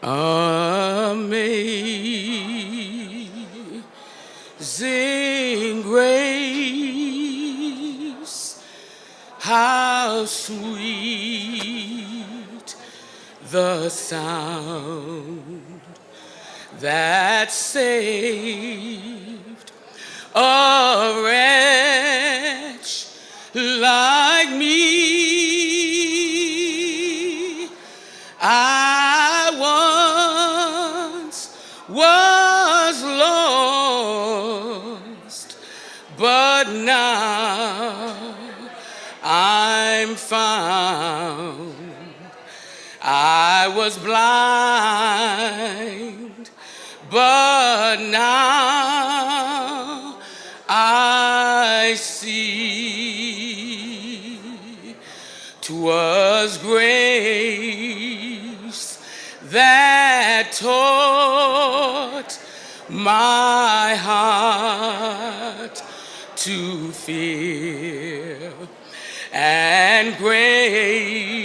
Amazing grace, how sweet the sound that saved a wretch like my heart to fear and grace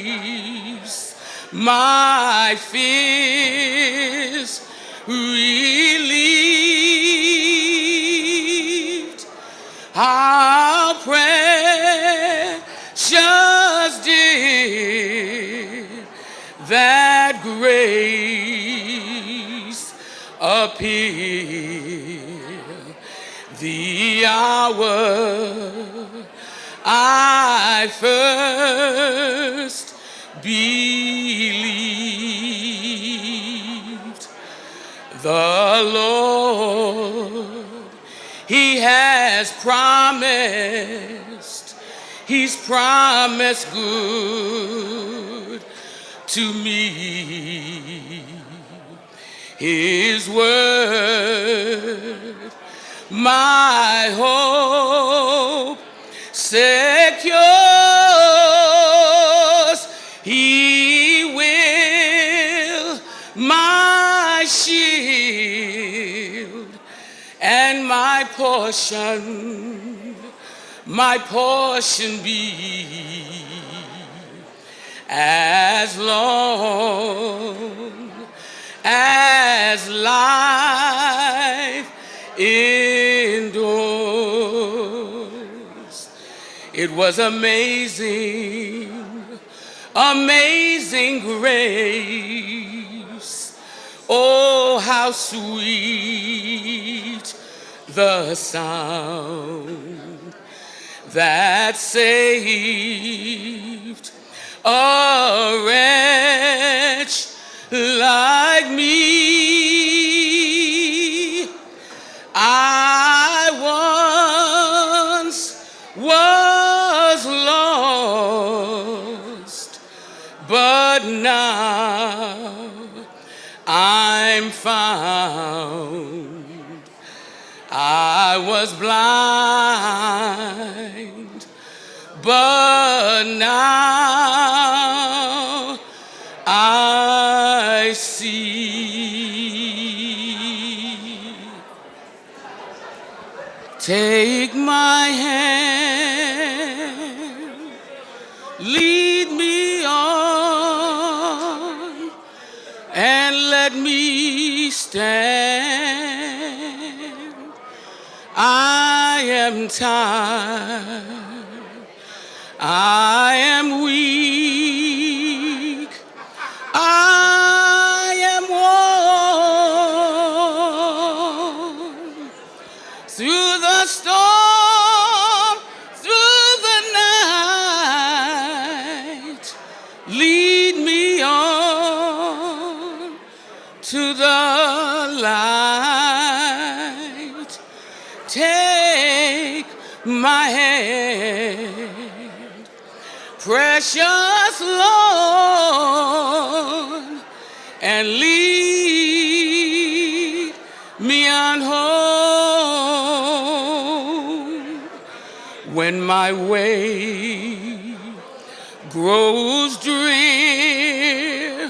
my fears relieved. How precious did that grace appear the hour I first believed the Lord. He has promised, He's promised good to me. His word, my hope secures. He will, my shield and my portion, my portion be as long as life endures. It was amazing, amazing grace. Oh, how sweet the sound that saved a wretch like me. Found. I was blind, but now Tired, I am precious Lord, and lead me on home when my way grows drear.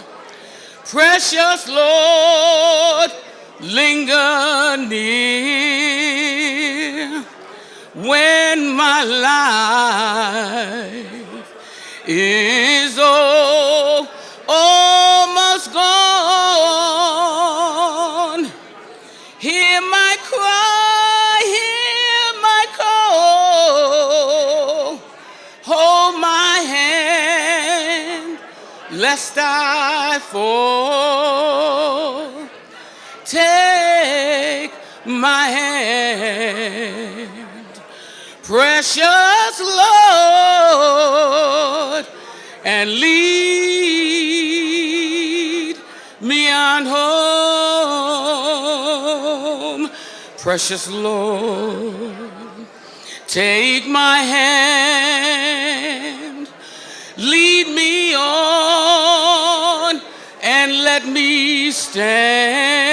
Precious Lord, linger near when my life is all, almost gone. Hear my cry, hear my call. Hold my hand, lest I fall. Take my hand precious Lord, and lead me on home. Precious Lord, take my hand, lead me on, and let me stand.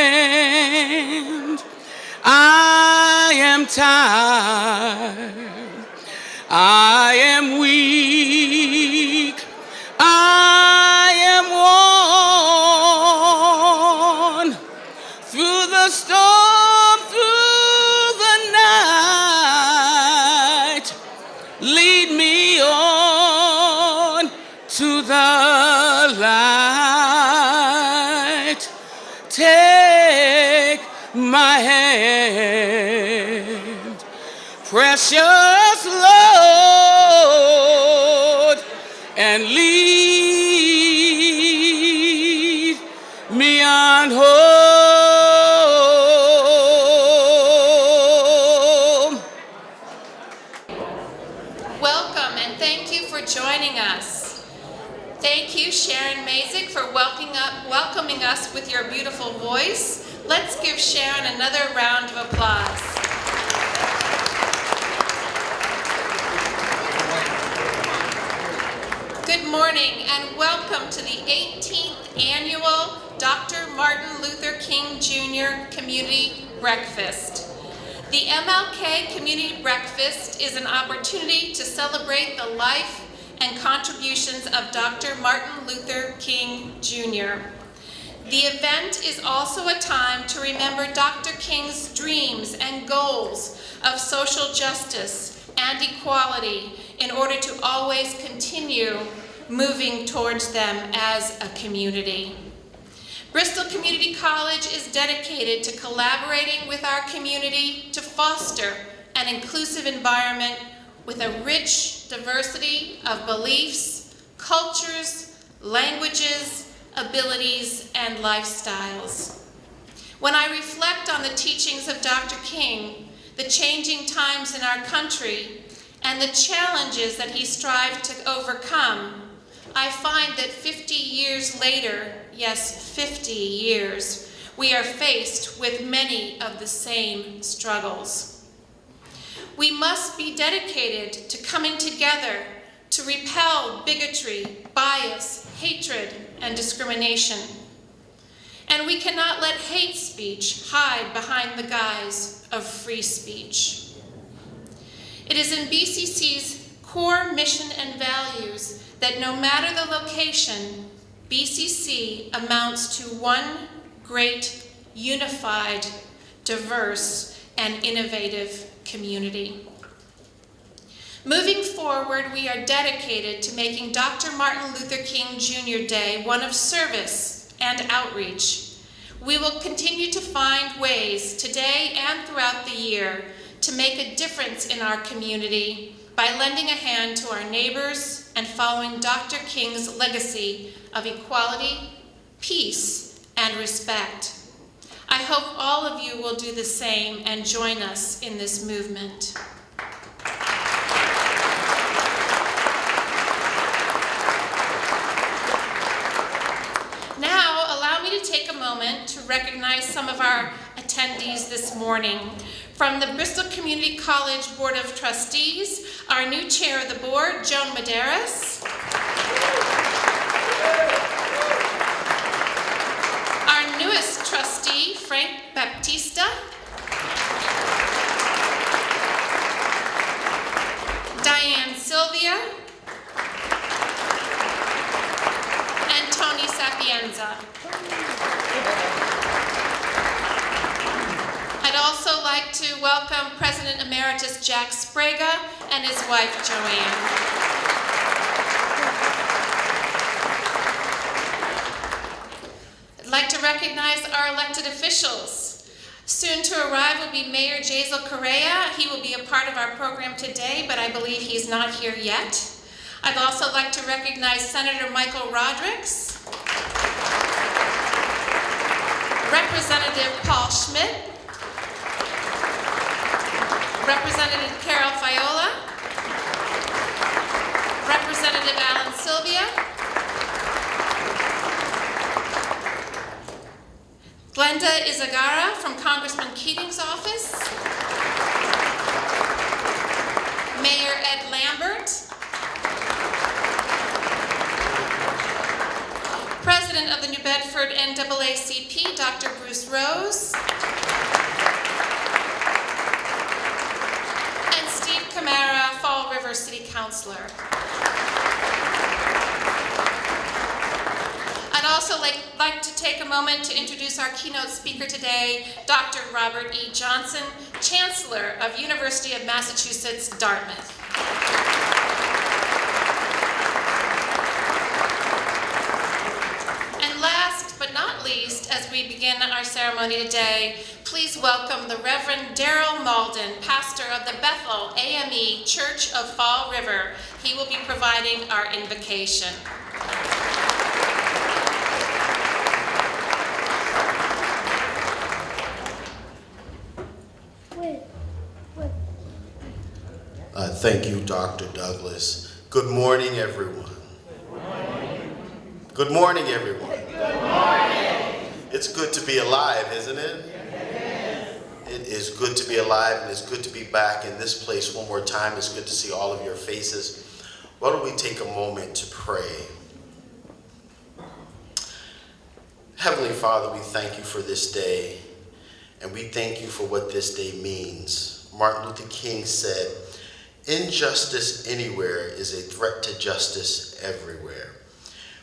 I am tired, I am weak, hand, precious Lord, and lead me on home. Welcome and thank you for joining us. Thank you, Sharon Mazik, for welcoming, up, welcoming us with your beautiful voice. Let's give Sharon another round of applause. Good morning and welcome to the 18th annual Dr. Martin Luther King Jr. Community Breakfast. The MLK Community Breakfast is an opportunity to celebrate the life and contributions of Dr. Martin Luther King Jr. The event is also a time to remember Dr. King's dreams and goals of social justice and equality in order to always continue moving towards them as a community. Bristol Community College is dedicated to collaborating with our community to foster an inclusive environment with a rich diversity of beliefs, cultures, languages, abilities, and lifestyles. When I reflect on the teachings of Dr. King, the changing times in our country, and the challenges that he strived to overcome, I find that 50 years later, yes, 50 years, we are faced with many of the same struggles. We must be dedicated to coming together to repel bigotry, bias, hatred, and discrimination. And we cannot let hate speech hide behind the guise of free speech. It is in BCC's core mission and values that no matter the location, BCC amounts to one great, unified, diverse, and innovative community. Moving forward, we are dedicated to making Dr. Martin Luther King Jr. Day one of service and outreach. We will continue to find ways today and throughout the year to make a difference in our community by lending a hand to our neighbors and following Dr. King's legacy of equality, peace, and respect. I hope all of you will do the same and join us in this movement. Now, allow me to take a moment to recognize some of our attendees this morning. From the Bristol Community College Board of Trustees, our new chair of the board, Joan Medeiros. Our newest trustee, Frank Baptista. Diane Sylvia. And Tony Sapienza. I'd also like to welcome President Emeritus Jack Sbrega and his wife Joanne. I'd like to recognize our elected officials. Soon to arrive will be Mayor Jasiel Correia. He will be a part of our program today, but I believe he's not here yet. I'd also like to recognize Senator Michael Rodrigues, Representative Paul Schmid, Representative Carol Fiola, Representative Alan Silvia, Glenda Izagara from Congressman Keating's office, Mayor Ed Lambert, President of the New Bedford NAACP, Dr. Bruce Rose, and Steve Camara, Fall River City Councilor. I'd also like, like to take a moment to introduce our keynote speaker today, Dr. Robert E. Johnson, Chancellor of University of Massachusetts, Dartmouth. And last but not least, as we begin our ceremony today, please welcome the Reverend Daryl Malden, pastor of the Bethel AME Church of Fall River. He will be providing our invocation. Uh, Thank you, Dr. Douglas. Good morning, everyone. Good morning, everyone. Good morning. It's good to be alive, isn't it? It is good to be alive, and it's good to be back in this place one more time. It's good to see all of your faces. Why don't we take a moment to pray? Heavenly Father, we thank you for this day, and we thank you for what this day means. Martin Luther King said, Injustice anywhere is a threat to justice everywhere.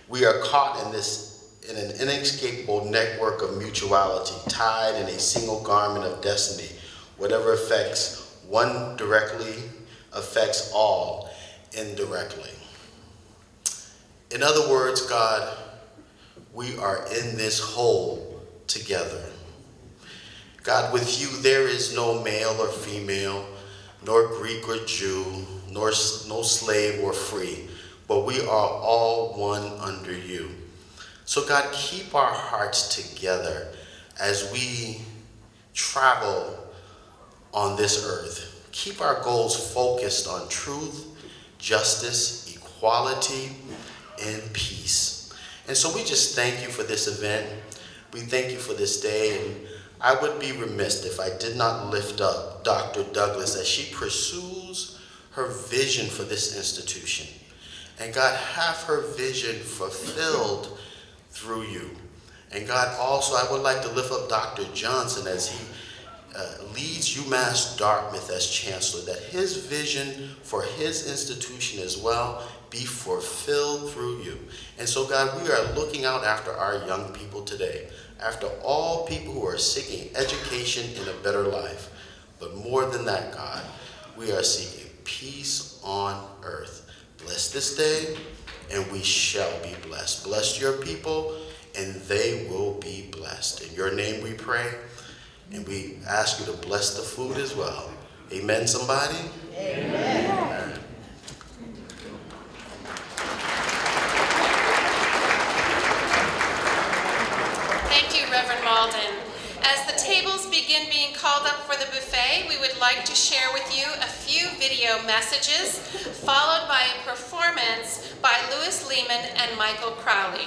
We are caught in this in an inescapable network of mutuality, tied in a single garment of destiny. Whatever affects one directly affects all indirectly. In other words, God, we are in this whole together. God, with you there is no male or female, nor Greek or Jew, nor no slave or free, but we are all one under you. So, God, keep our hearts together as we travel on this earth. Keep our goals focused on truth, justice, equality, and peace. And so we just thank you for this event. We thank you for this day. And I would be remiss if I did not lift up Dr. Douglas as she pursues her vision for this institution. And God, have her vision fulfilled through you. And God, also, I would like to lift up Dr. Johnson as he uh, leads UMass Dartmouth as chancellor, that his vision for his institution as well be fulfilled through you. And so, God, we are looking out after our young people today, after all people who are seeking education in a better life. But more than that, God, we are seeking peace on earth. Bless this day, and we shall be blessed. Bless your people, and they will be blessed. In your name we pray, and we ask you to bless the food as well. Amen, somebody? Amen. Thank you, Reverend Malden. As the tables begin being called up for the buffet, we would like to share with you a few video messages, followed by a performance by Louis Lehman and Michael Crowley.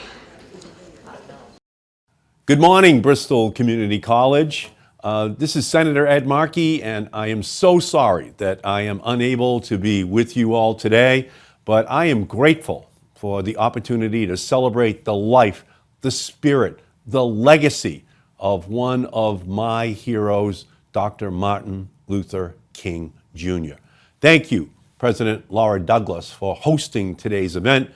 Good morning, Bristol Community College. Uh, this is Senator Ed Markey, and I am so sorry that I am unable to be with you all today, but I am grateful for the opportunity to celebrate the life, the spirit, the legacy of one of my heroes, Dr. Martin Luther King Jr. Thank you, President Laura Douglas, for hosting today's event.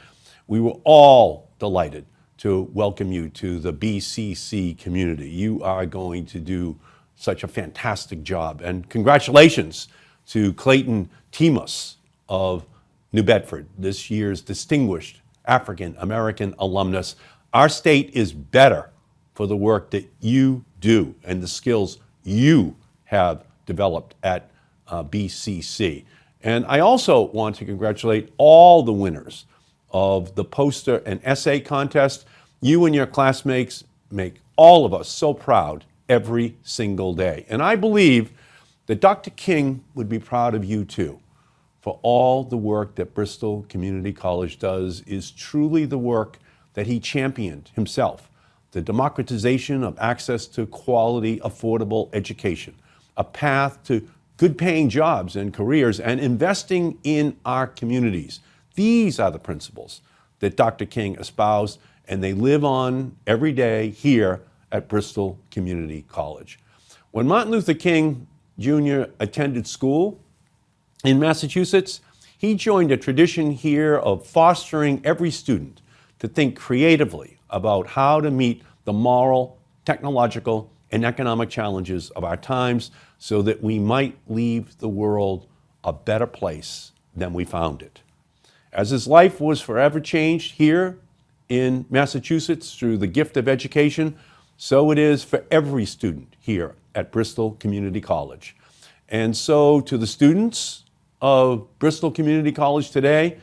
We were all delighted to welcome you to the BCC community. You are going to do such a fantastic job. And congratulations to Clayton Timus of New Bedford, this year's distinguished African American alumnus. Our state is better for the work that you do and the skills you have developed at uh, BCC. And I also want to congratulate all the winners of the poster and essay contest. You and your classmates make all of us so proud every single day. And I believe that Dr. King would be proud of you too. For all the work that Bristol Community College does is truly the work that he championed himself the democratization of access to quality, affordable education, a path to good paying jobs and careers, and investing in our communities. These are the principles that Dr. King espoused, and they live on every day here at Bristol Community College. When Martin Luther King Jr. attended school in Massachusetts, he joined a tradition here of fostering every student to think creatively about how to meet the moral, technological, and economic challenges of our times so that we might leave the world a better place than we found it. As his life was forever changed here in Massachusetts through the gift of education, so it is for every student here at Bristol Community College. And so, to the students of Bristol Community College today,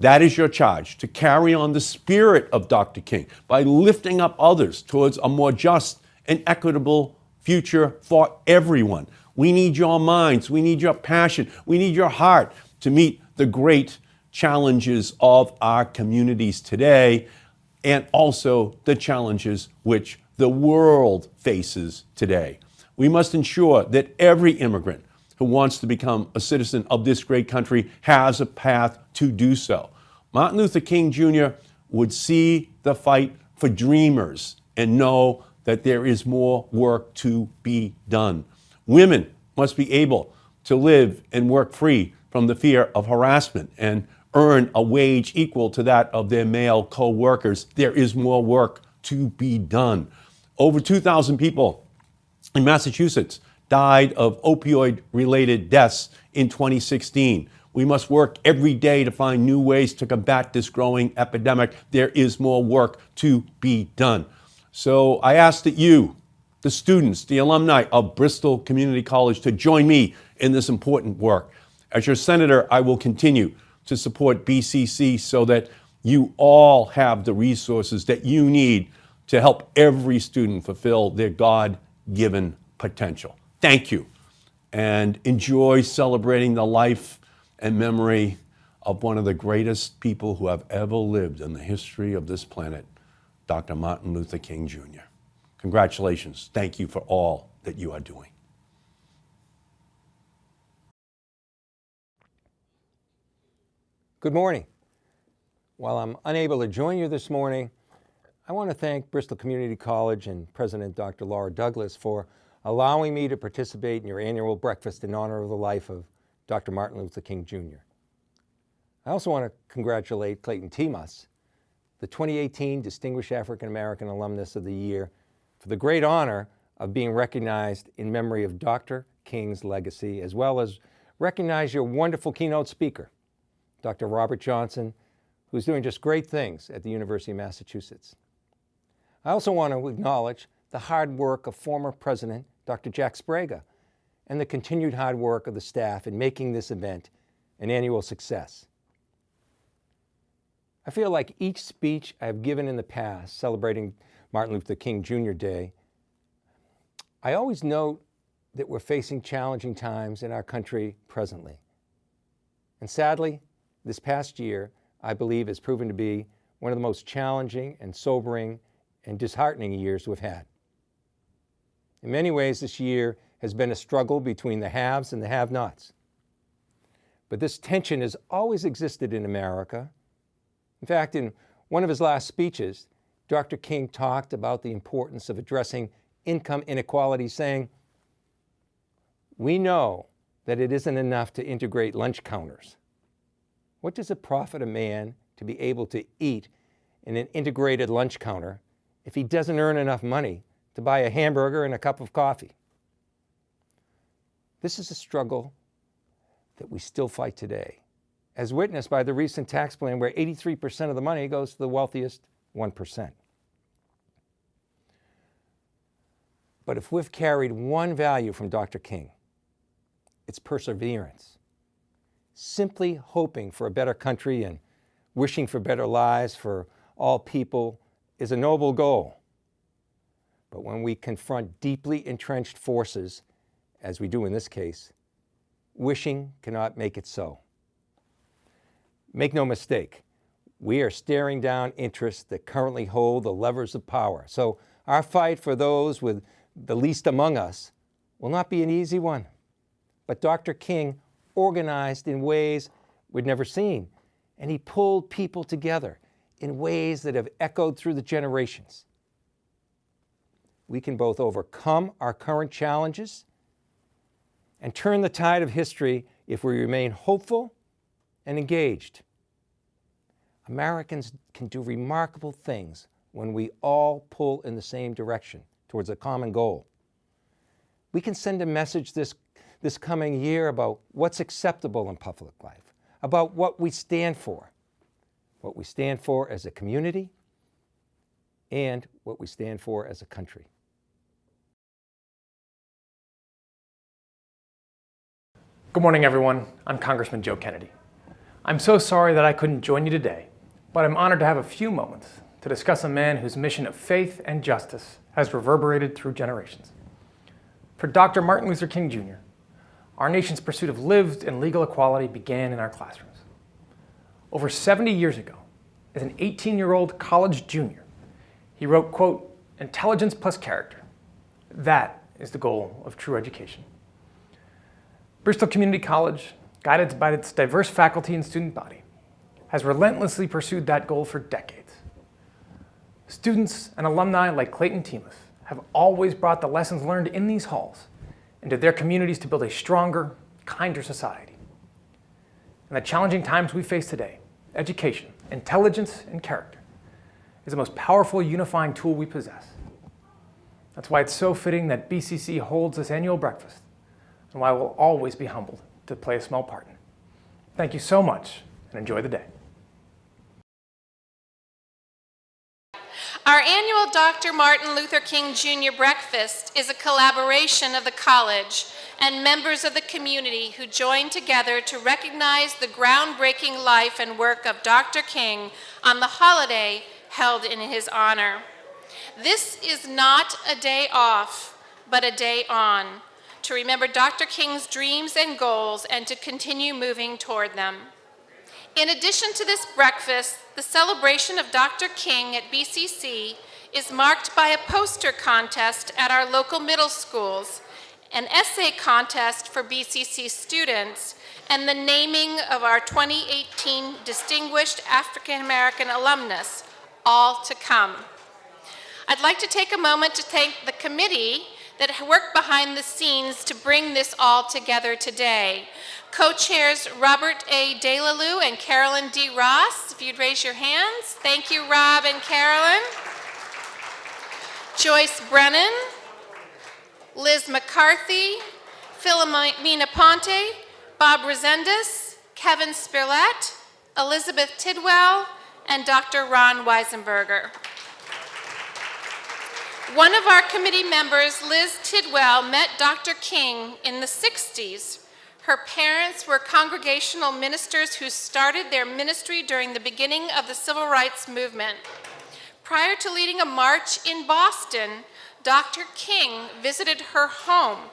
that is your charge to carry on the spirit of Dr. King by lifting up others towards a more just and equitable future for everyone. We need your minds, we need your passion, we need your heart to meet the great challenges of our communities today and also the challenges which the world faces today. We must ensure that every immigrant who wants to become a citizen of this great country has a path to do so. Martin Luther King Jr. would see the fight for dreamers and know that there is more work to be done. Women must be able to live and work free from the fear of harassment and earn a wage equal to that of their male co workers. There is more work to be done. Over 2,000 people in Massachusetts died of opioid related deaths in 2016. We must work every day to find new ways to combat this growing epidemic. There is more work to be done. So I ask that you, the students, the alumni of Bristol Community College, to join me in this important work. As your senator, I will continue to support BCC so that you all have the resources that you need to help every student fulfill their God given potential. Thank you, and enjoy celebrating the life and memory of one of the greatest people who have ever lived in the history of this planet, Dr. Martin Luther King Jr. Congratulations. Thank you for all that you are doing. Good morning. While I'm unable to join you this morning, I want to thank Bristol Community College and President Dr. Laura Douglas for allowing me to participate in your annual breakfast in honor of the life of Dr. Martin Luther King Jr. I also want to congratulate Clayton Timas, the 2018 Distinguished African American Alumnus of the Year, for the great honor of being recognized in memory of Dr. King's legacy, as well as recognize your wonderful keynote speaker, Dr. Robert Johnson, who's doing just great things at the University of Massachusetts. I also want to acknowledge the hard work of former President Dr. Jack Sbrega and the continued hard work of the staff in making this event an annual success. I feel like each speech I've given in the past celebrating Martin Luther King Jr. Day, I always note that we're facing challenging times in our country presently. And sadly, this past year, I believe, has proven to be one of the most challenging and sobering and disheartening years we've had. In many ways, this year has been a struggle between the haves and the have-nots. But this tension has always existed in America. In fact, in one of his last speeches, Dr. King talked about the importance of addressing income inequality, saying, we know that it isn't enough to integrate lunch counters. What does it profit a man to be able to eat in an integrated lunch counter if he doesn't earn enough money to buy a hamburger and a cup of coffee. This is a struggle that we still fight today, as witnessed by the recent tax plan where 83% of the money goes to the wealthiest 1%. But if we've carried one value from Dr. King, it's perseverance. Simply hoping for a better country and wishing for better lives for all people is a noble goal. But when we confront deeply entrenched forces, as we do in this case, wishing cannot make it so. Make no mistake, we are staring down interests that currently hold the levers of power. So our fight for those with the least among us will not be an easy one. But Dr. King organized in ways we'd never seen, and he pulled people together in ways that have echoed through the generations. We can both overcome our current challenges and turn the tide of history if we remain hopeful and engaged. Americans can do remarkable things when we all pull in the same direction towards a common goal. We can send a message this, this coming year about what's acceptable in public life, about what we stand for, what we stand for as a community, and what we stand for as a country. Good morning, everyone. I'm Congressman Joe Kennedy. I'm so sorry that I couldn't join you today, but I'm honored to have a few moments to discuss a man whose mission of faith and justice has reverberated through generations. For Dr. Martin Luther King Jr., our nation's pursuit of lived and legal equality began in our classrooms. Over 70 years ago, as an 18-year-old college junior, he wrote, quote, intelligence plus character. That is the goal of true education. Bristol Community College, guided by its diverse faculty and student body, has relentlessly pursued that goal for decades. Students and alumni like Clayton Temus have always brought the lessons learned in these halls into their communities to build a stronger, kinder society. In the challenging times we face today, education, intelligence, and character is the most powerful unifying tool we possess. That's why it's so fitting that BCC holds this annual breakfast and why I will always be humbled to play a small part in. Thank you so much and enjoy the day. Our annual Dr. Martin Luther King Jr. Breakfast is a collaboration of the college and members of the community who join together to recognize the groundbreaking life and work of Dr. King on the holiday held in his honor. This is not a day off, but a day on, to remember Dr. King's dreams and goals and to continue moving toward them. In addition to this breakfast, the celebration of Dr. King at BCC is marked by a poster contest at our local middle schools, an essay contest for BCC students, and the naming of our 2018 Distinguished African American Alumnus, all to come. I'd like to take a moment to thank the committee that worked behind the scenes to bring this all together today. Co-chairs Robert A. Delalu and Carolyn D. Ross, if you'd raise your hands. Thank you, Rob and Carolyn. Joyce Brennan, Liz McCarthy, Philomena Ponte, Bob Resendez, Kevin Spirlett, Elizabeth Tidwell, and Dr. Ron Weisenberger. One of our committee members, Liz Tidwell, met Dr. King in the 60s. Her parents were congregational ministers who started their ministry during the beginning of the civil rights movement. Prior to leading a march in Boston, Dr. King visited her home.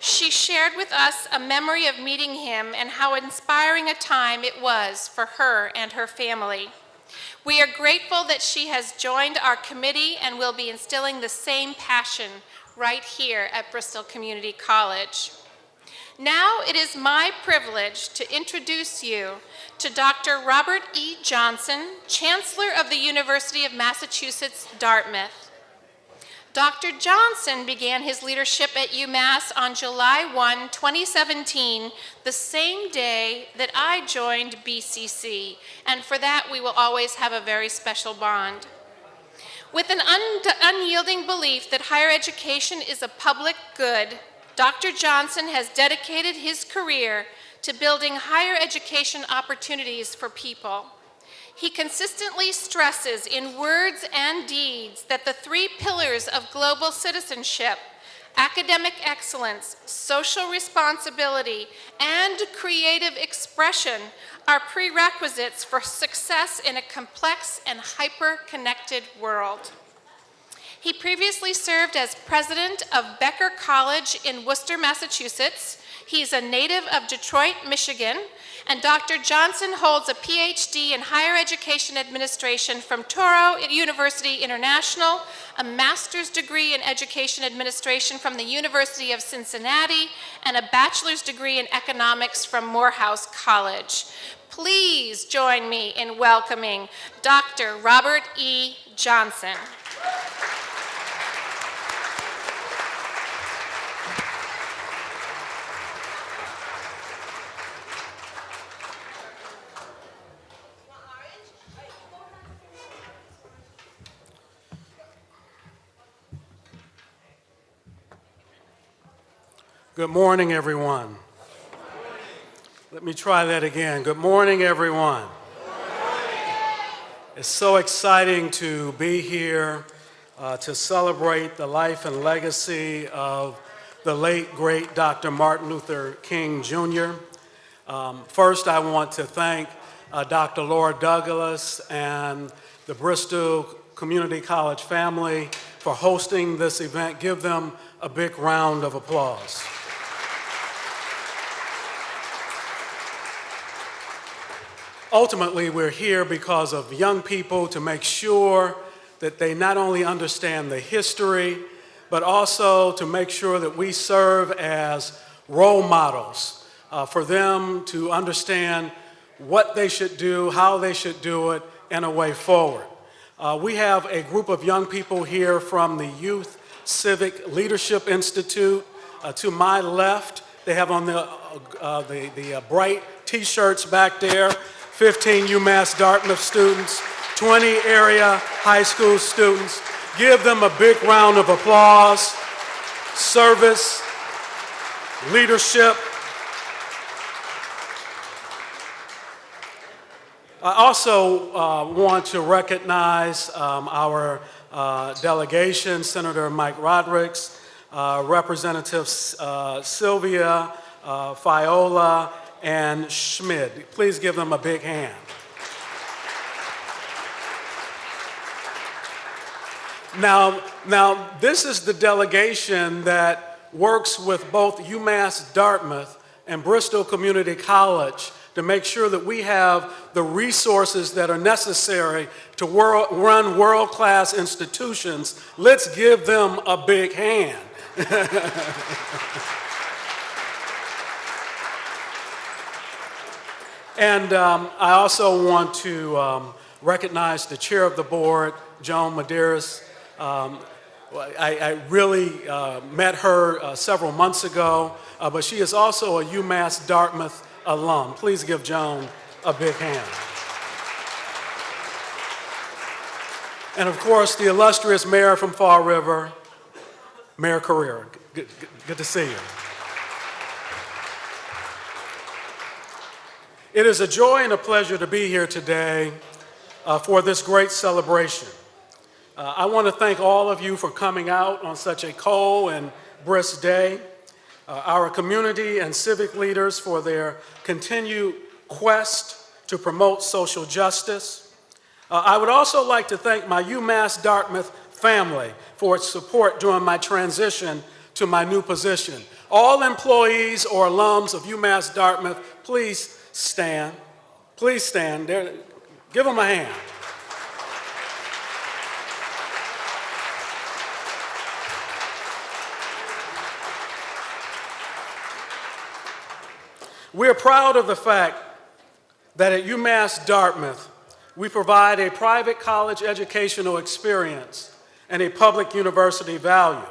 She shared with us a memory of meeting him and how inspiring a time it was for her and her family. We are grateful that she has joined our committee and will be instilling the same passion right here at Bristol Community College. Now it is my privilege to introduce you to Dr. Robert E. Johnson, Chancellor of the University of Massachusetts, Dartmouth. Dr. Johnson began his leadership at UMass on July 1, 2017, the same day that I joined BCC, and for that we will always have a very special bond. With an un unyielding belief that higher education is a public good, Dr. Johnson has dedicated his career to building higher education opportunities for people. He consistently stresses in words and deeds that the three pillars of global citizenship, academic excellence, social responsibility, and creative expression are prerequisites for success in a complex and hyper-connected world. He previously served as president of Becker College in Worcester, Massachusetts. He's a native of Detroit, Michigan. And Dr. Johnson holds a PhD in higher education administration from Touro University International, a master's degree in education administration from the University of Cincinnati, and a bachelor's degree in economics from Morehouse College. Please join me in welcoming Dr. Robert E. Johnson. Good morning, everyone. Let me try that again. Good morning, everyone. It's so exciting to be here uh, to celebrate the life and legacy of the late, great Dr. Martin Luther King Jr. Um, first, I want to thank uh, Dr. Laura Douglas and the Bristol Community College family for hosting this event. Give them a big round of applause. Ultimately, we're here because of young people to make sure that they not only understand the history, but also to make sure that we serve as role models uh, for them to understand what they should do, how they should do it, and a way forward. Uh, we have a group of young people here from the Youth Civic Leadership Institute. Uh, to my left, they have on the, uh, uh, the, the uh, bright t-shirts back there. 15 UMass Dartmouth students, 20 area high school students. Give them a big round of applause. Service, leadership. I also uh, want to recognize um, our uh, delegation, Senator Mike Rodericks, uh, Representatives uh, Silvia, uh, Fiola, and Schmid. Please give them a big hand. Now, now, this is the delegation that works with both UMass Dartmouth and Bristol Community College to make sure that we have the resources that are necessary to run world-class institutions. Let's give them a big hand. And um, I also want to um, recognize the chair of the board, Joan Medeiros. Um, I, I, really uh, met her uh, several months ago, uh, but she is also a UMass Dartmouth alum. Please give Joan a big hand. And of course, the illustrious mayor from Fall River, Mayor Correia. Good, good, good to see you. It is a joy and a pleasure to be here today uh, for this great celebration. Uh, I want to thank all of you for coming out on such a cold and brisk day, uh, our community and civic leaders for their continued quest to promote social justice. Uh, I would also like to thank my UMass Dartmouth family for its support during my transition to my new position. All employees or alums of UMass Dartmouth, please stand. Please stand. There, give them a hand. We are proud of the fact that at UMass Dartmouth, we provide a private college educational experience and a public university value.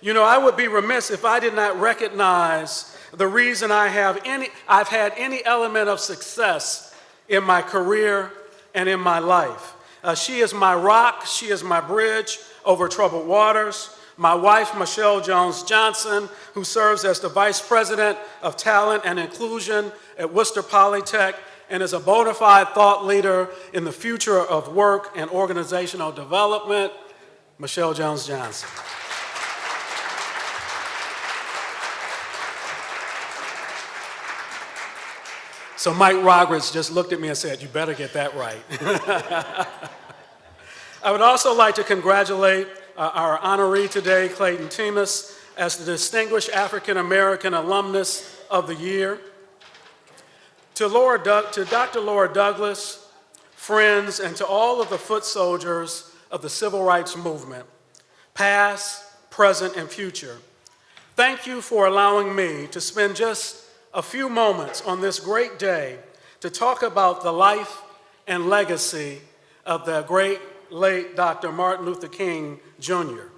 You know, I would be remiss if I did not recognize the reason I have any, I've had any element of success in my career and in my life. Uh, she is my rock, she is my bridge over troubled waters. My wife, Michelle Jones Johnson, who serves as the Vice President of Talent and Inclusion at Worcester Polytech and is a bona fide thought leader in the future of work and organizational development, Michelle Jones Johnson. So Mike Roberts just looked at me and said, you better get that right. I would also like to congratulate uh, our honoree today, Clayton Temis, as the Distinguished African American Alumnus of the Year. To, Laura Doug- to Dr. Laura Douglas, friends, and to all of the foot soldiers of the civil rights movement, past, present, and future, thank you for allowing me to spend just a few moments on this great day to talk about the life and legacy of the great late Dr. Martin Luther King Jr.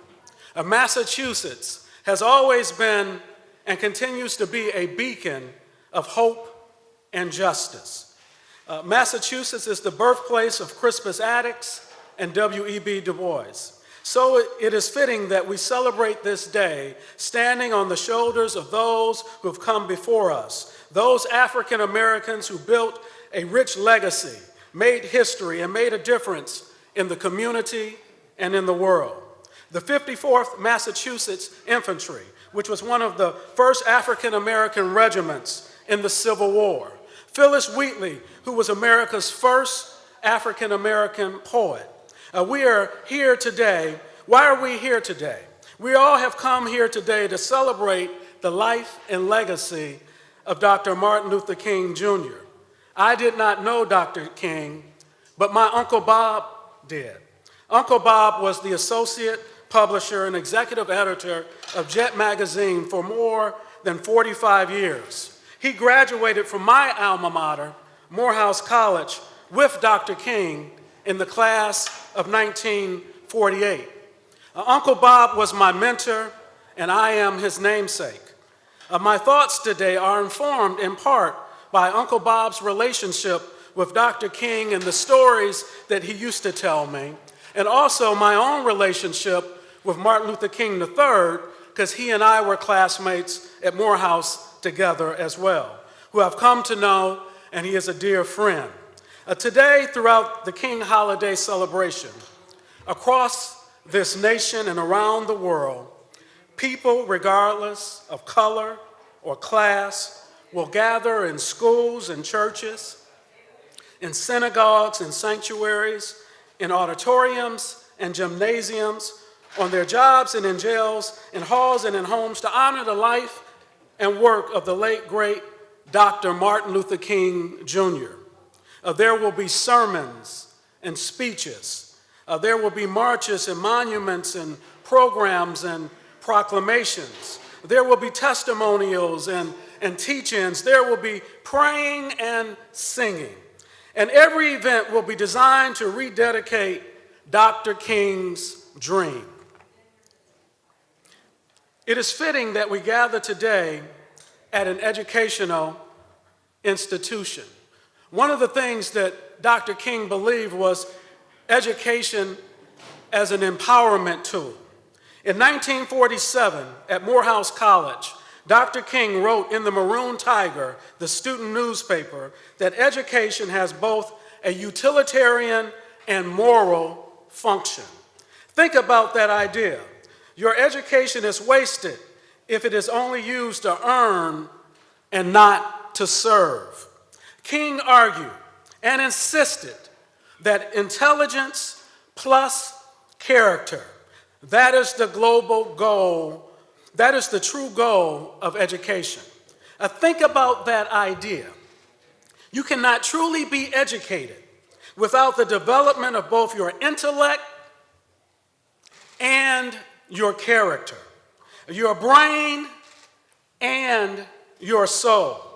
Uh, Massachusetts has always been and continues to be a beacon of hope and justice. Uh, Massachusetts is the birthplace of Crispus Attucks and W.E.B. Du Bois. So it- is fitting that we celebrate this day standing on the shoulders of those who have come before us, those African Americans who built a rich legacy, made history, and made a difference in the community and in the world. The 54th Massachusetts Infantry, which was one of the first African American regiments in the Civil War. Phillis Wheatley, who was America's first African American poet. Uh, we are here today. Why are we here today? We all have come here today to celebrate the life and legacy of Dr. Martin Luther King Jr. I did not know Dr. King, but my Uncle Bob did. Uncle Bob was the associate publisher and executive editor of Jet Magazine for more than 45 years. He graduated from my alma mater, Morehouse College, with Dr. King in the class of 1948. Uh, Uncle Bob was my mentor, and I am his namesake. Uh, my thoughts today are informed in part by Uncle Bob's relationship with Dr. King and the stories that he used to tell me, and also my own relationship with Martin Luther King III, because he and I were classmates at Morehouse together as well, who I've come to know, and he is a dear friend. Uh, today, throughout the King holiday celebration, across this nation and around the world, people, regardless of color or class, will gather in schools and churches, in synagogues and sanctuaries, in auditoriums and gymnasiums, on their jobs and in jails, in halls and in homes to honor the life and work of the late, great Dr. Martin Luther King Jr. Uh, there will be sermons and speeches. Uh, there will be marches and monuments and programs and proclamations. There will be testimonials and, and teach-ins. There will be praying and singing. And every event will be designed to rededicate Dr. King's dream. It is fitting that we gather today at an educational institution. One of the things that Dr. King believed was education as an empowerment tool. In 1947, at Morehouse College, Dr. King wrote in the Maroon Tiger, the student newspaper, that education has both a utilitarian and moral function. Think about that idea. Your education is wasted if it is only used to earn and not to serve. King argued and insisted that intelligence plus character, that is the global goal, that is the true goal of education. Now think about that idea. You cannot truly be educated without the development of both your intellect and your character, your brain and your soul.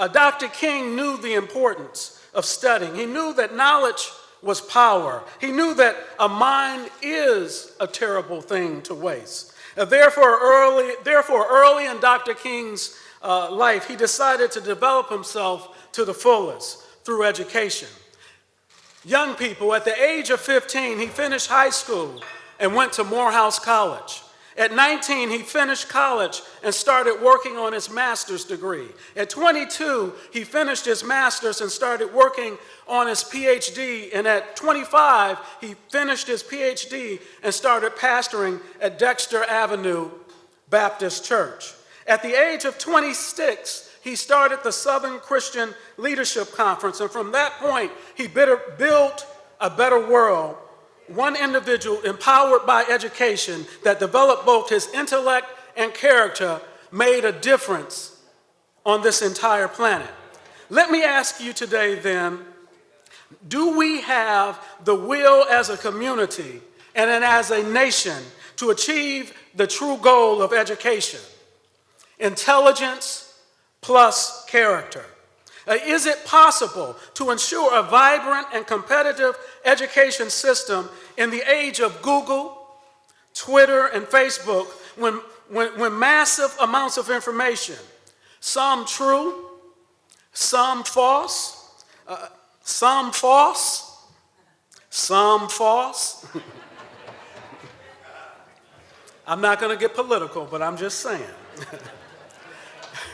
Uh, Dr. King knew the importance of studying. He knew that knowledge was power. He knew that a mind is a terrible thing to waste. Uh, therefore, early, therefore, early in Dr. King's uh, life, he decided to develop himself to the fullest through education. Young people, at the age of 15, he finished high school and went to Morehouse College. At 19, he finished college and started working on his master's degree. At 22, he finished his master's and started working on his PhD. And at 25, he finished his PhD and started pastoring at Dexter Avenue Baptist Church. At the age of 26, he started the Southern Christian Leadership Conference. And from that point, he built a better world one individual empowered by education that developed both his intellect and character made a difference on this entire planet. Let me ask you today then, do we have the will as a community and as a nation to achieve the true goal of education? Intelligence plus character. Uh, is it possible to ensure a vibrant and competitive education system in the age of Google, Twitter, and Facebook when, when, when massive amounts of information, some true, some false, uh, some false, some false. I'm not going to get political, but I'm just saying.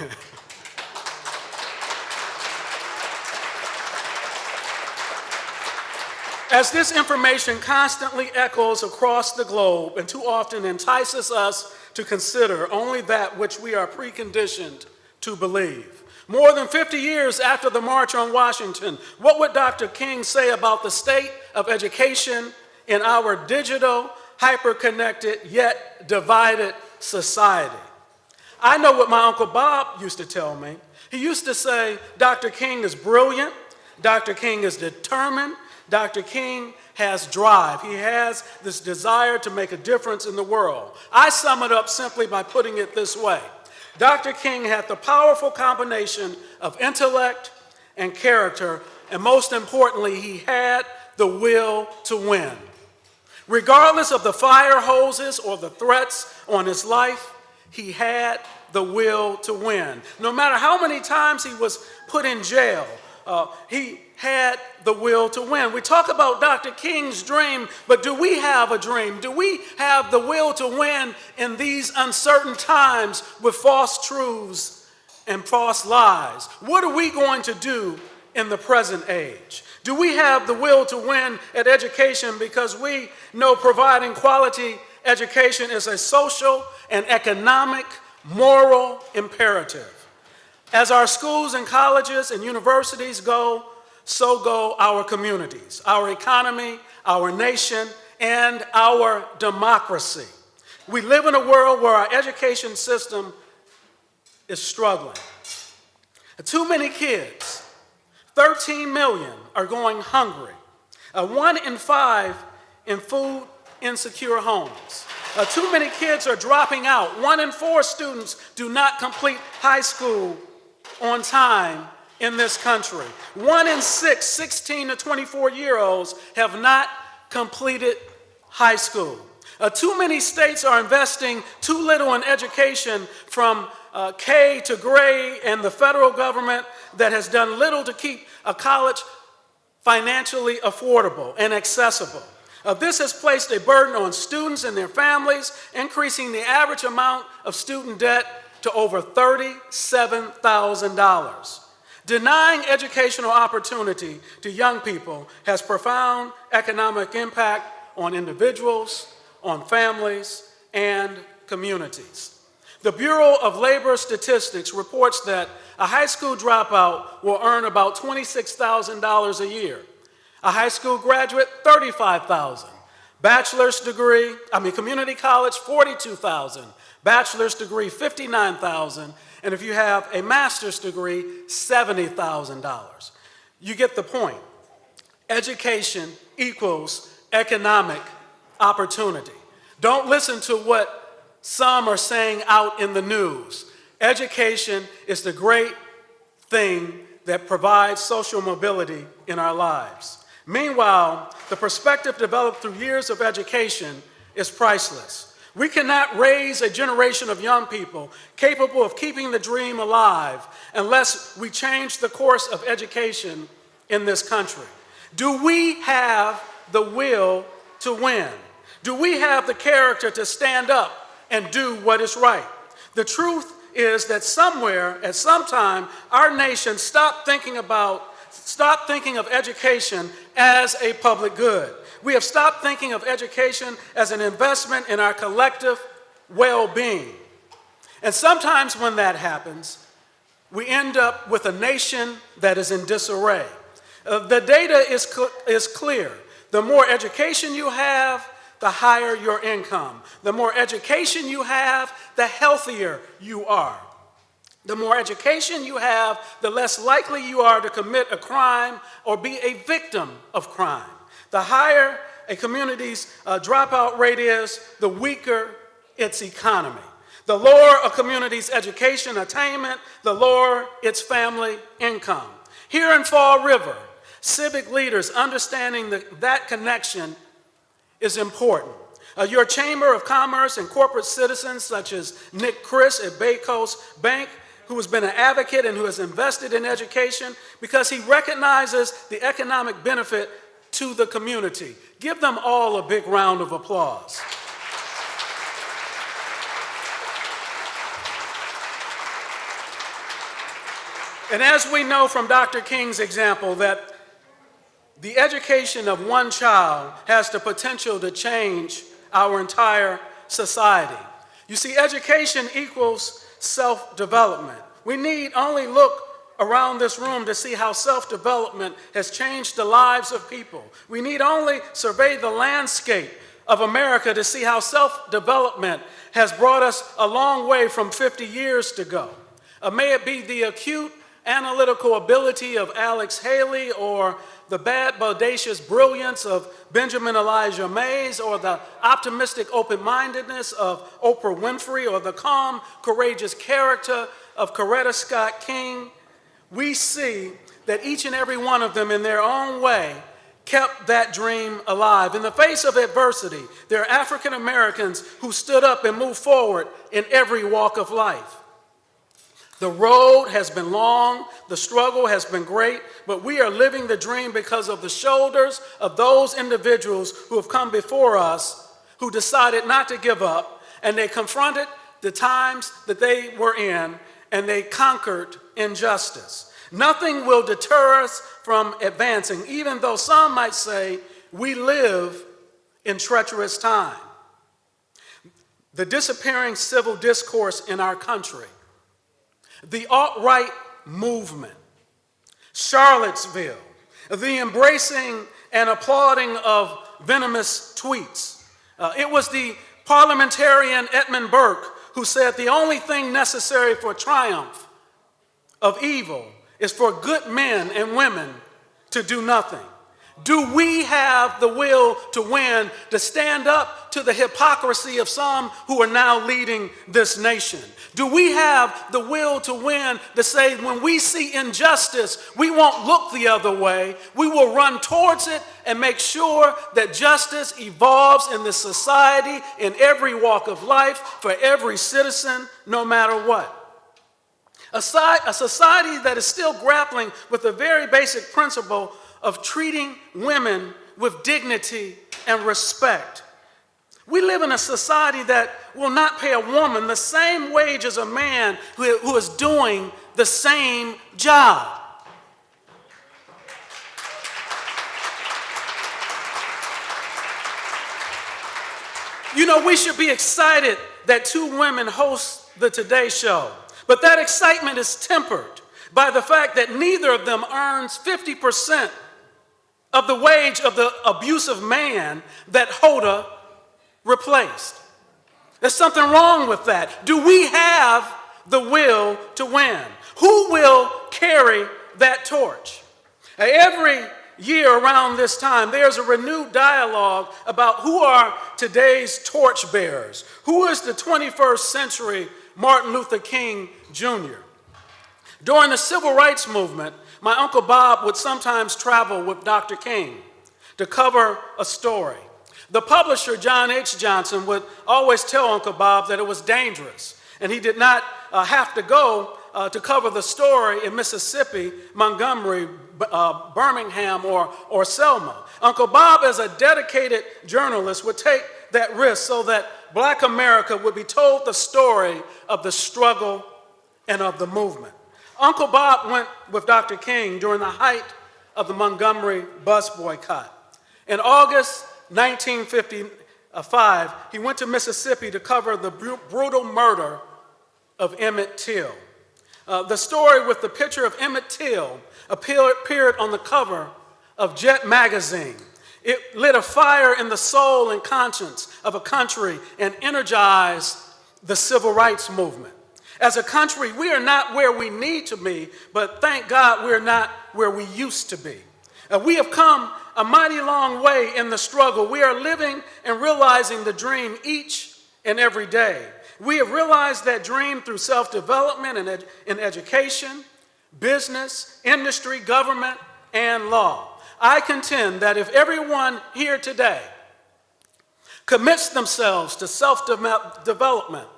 As this information constantly echoes across the globe and too often entices us to consider only that which we are preconditioned to believe. More than 50 years after the March on Washington, what would Dr. King say about the state of education in our digital, hyper-connected, yet divided society? I know what my Uncle Bob used to tell me. He used to say, Dr. King is brilliant, Dr. King is determined, Dr. King has drive. He has this desire to make a difference in the world. I sum it up simply by putting it this way. Dr. King had the powerful combination of intellect and character, and most importantly, he had the will to win. Regardless of the fire hoses or the threats on his life, he had the will to win. No matter how many times he was put in jail, uh, he had the will to win. We talk about Dr. King's dream, but do we have a dream? Do we have the will to win in these uncertain times with false truths and false lies? What are we going to do in the present age? Do we have the will to win at education because we know providing quality education is a social and economic, moral imperative? As our schools and colleges and universities go, so go our communities, our economy, our nation, and our democracy. We live in a world where our education system is struggling. Too many kids, 13 million, are going hungry. Uh, one in five in food insecure homes. Uh, too many kids are dropping out. One in four students do not complete high school on time in this country. One in six 16 to 24 year olds have not completed high school. Uh, too many states are investing too little in education from uh, K to grade, and the federal government that has done little to keep a college financially affordable and accessible. Uh, this has placed a burden on students and their families, increasing the average amount of student debt to over $37,000. Denying educational opportunity to young people has profound economic impact on individuals, on families, and communities. The Bureau of Labor Statistics reports that a high school dropout will earn about $26,000 a year. A high school graduate, 35,000. Bachelor's degree, I mean community college, 42,000. Bachelor's degree, 59,000. And if you have a master's degree, $70,000. You get the point. Education equals economic opportunity. Don't listen to what some are saying out in the news. Education is the great thing that provides social mobility in our lives. Meanwhile, the perspective developed through years of education is priceless. We cannot raise a generation of young people capable of keeping the dream alive unless we change the course of education in this country. Do we have the will to win? Do we have the character to stand up and do what is right? The truth is that somewhere, at some time, our nation stopped thinking about Stop thinking of education as a public good. We have stopped thinking of education as an investment in our collective well-being. And sometimes when that happens, we end up with a nation that is in disarray. Uh, the data is, cl is clear. The more education you have, the higher your income. The more education you have, the healthier you are. The more education you have, the less likely you are to commit a crime or be a victim of crime. The higher a community's uh, dropout rate is, the weaker its economy. The lower a community's education attainment, the lower its family income. Here in Fall River, civic leaders understanding that, that connection is important. Uh, your Chamber of Commerce and corporate citizens, such as Nick Christ at BayCoast Bank, who has been an advocate and who has invested in education because he recognizes the economic benefit to the community. Give them all a big round of applause. And as we know from Dr. King's example, that the education of one child has the potential to change our entire society. You see, education equals self-development. We need only look around this room to see how self-development has changed the lives of people. We need only survey the landscape of America to see how self-development has brought us a long way from 50 years ago. Uh, may it be the acute analytical ability of Alex Haley or the bad, bodacious brilliance of Benjamin Elijah Mays or the optimistic open-mindedness of Oprah Winfrey or the calm, courageous character of Coretta Scott King, we see that each and every one of them in their own way kept that dream alive. In the face of adversity, there are African Americans who stood up and moved forward in every walk of life. The road has been long, the struggle has been great, but we are living the dream because of the shoulders of those individuals who have come before us who decided not to give up and they confronted the times that they were in and they conquered injustice. Nothing will deter us from advancing, even though some might say we live in treacherous time. The disappearing civil discourse in our country the alt-right movement, Charlottesville, the embracing and applauding of venomous tweets. Uh, it was the parliamentarian Edmund Burke who said the only thing necessary for triumph of evil is for good men and women to do nothing. Do we have the will to win, to stand up to the hypocrisy of some who are now leading this nation? Do we have the will to win to say when we see injustice, we won't look the other way. We will run towards it and make sure that justice evolves in this society in every walk of life for every citizen, no matter what. A, society that is still grappling with the very basic principle of treating women with dignity and respect. We live in a society that will not pay a woman the same wage as a man who, who is doing the same job. You know, we should be excited that two women host the Today Show, but that excitement is tempered by the fact that neither of them earns 50% of the wage of the abusive man that Hoda replaced. There's something wrong with that. Do we have the will to win? Who will carry that torch? Every year around this time, there's a renewed dialogue about who are today's torchbearers? Who is the 21st century Martin Luther King Jr.? During the civil rights movement, my Uncle Bob would sometimes travel with Dr. King to cover a story. The publisher, John H. Johnson, would always tell Uncle Bob that it was dangerous, and he did not uh, have to go uh, to cover the story in Mississippi, Montgomery, uh, Birmingham, or, or Selma. Uncle Bob, as a dedicated journalist, would take that risk so that black America would be told the story of the struggle and of the movement. Uncle Bob went with Dr. King during the height of the Montgomery bus boycott. In August 1955, he went to Mississippi to cover the brutal murder of Emmett Till. Uh, the story with the picture of Emmett Till appeared on the cover of Jet magazine. It lit a fire in the soul and conscience of a country and energized the civil rights movement. As a country, we are not where we need to be, but thank God we're not where we used to be. Uh, we have come a mighty long way in the struggle. We are living and realizing the dream each and every day. We have realized that dream through self development and ed- in education, business, industry, government, and law. I contend that if everyone here today commits themselves to self development,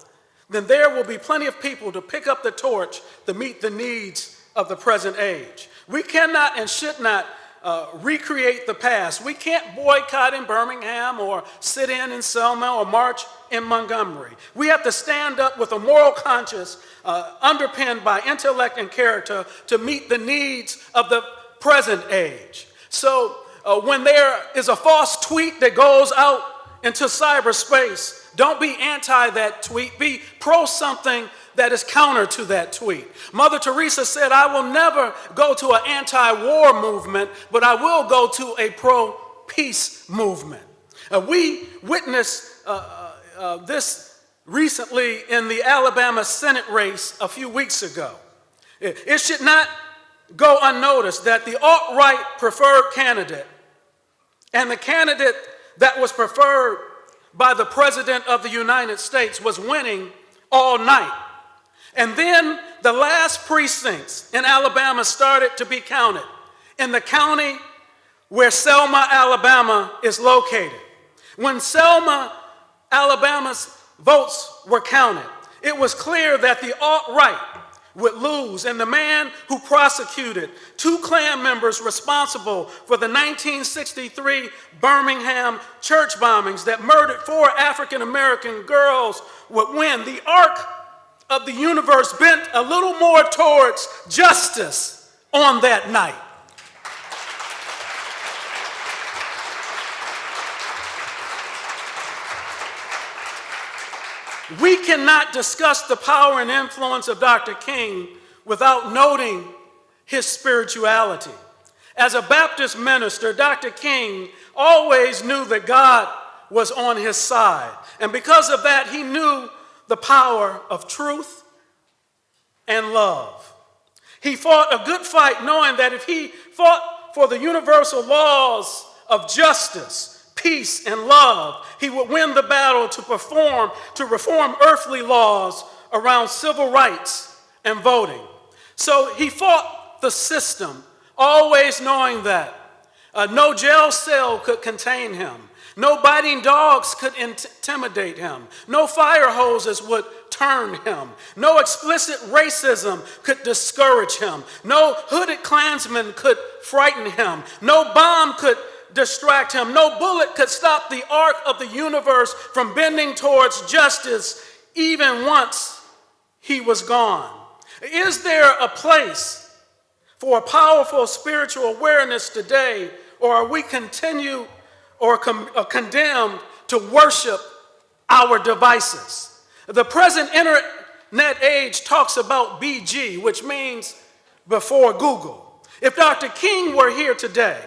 then there will be plenty of people to pick up the torch to meet the needs of the present age. We cannot and should not uh, recreate the past. We can't boycott in Birmingham or sit in in Selma or march in Montgomery. We have to stand up with a moral conscience uh, underpinned by intellect and character to meet the needs of the present age. So uh, when there is a false tweet that goes out into cyberspace, don't be anti that tweet, be pro something that is counter to that tweet. Mother Teresa said, I will never go to an anti war movement, but I will go to a pro peace movement. Uh, we witnessed uh, uh, uh, this recently in the Alabama Senate race a few weeks ago. It, it should not go unnoticed that the alt right preferred candidate and the candidate that was preferred by the President of the United States was winning all night. And then the last precincts in Alabama started to be counted in the county where Selma, Alabama is located. When Selma, Alabama's votes were counted, it was clear that the alt right would lose, and the man who prosecuted two Klan members responsible for the 1963 Birmingham church bombings that murdered four African American girls would win. The arc of the universe bent a little more towards justice on that night. We cannot discuss the power and influence of Dr. King without noting his spirituality. As a Baptist minister, Dr. King always knew that God was on his side. And because of that, he knew the power of truth and love. He fought a good fight knowing that if he fought for the universal laws of justice, peace, and love, he would win the battle to perform, to reform earthly laws around civil rights and voting. So he fought the system, always knowing that uh, no jail cell could contain him. No biting dogs could intimidate him. No fire hoses would turn him. No explicit racism could discourage him. No hooded Klansmen could frighten him. No bomb could distract him. No bullet could stop the arc of the universe from bending towards justice even once he was gone. Is there a place for a powerful spiritual awareness today, or are we continue or, com- or condemned to worship our devices. The present internet age talks about BG, which means before Google. If Dr. King were here today,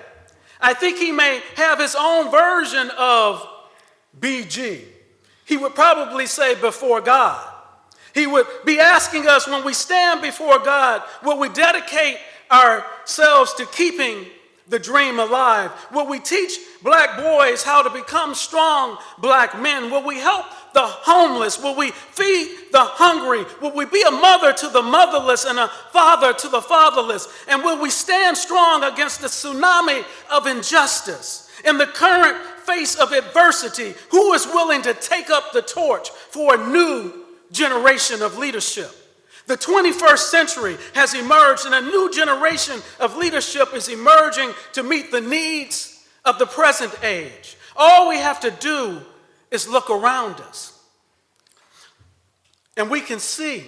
I think he may have his own version of BG. He would probably say before God. He would be asking us when we stand before God, will we dedicate ourselves to keeping the dream alive? Will we teach black boys how to become strong black men? Will we help the homeless? Will we feed the hungry? Will we be a mother to the motherless and a father to the fatherless? And will we stand strong against the tsunami of injustice? In the current face of adversity, who is willing to take up the torch for a new generation of leadership? The 21st century has emerged, and a new generation of leadership is emerging to meet the needs of the present age. All we have to do is look around us. And we can see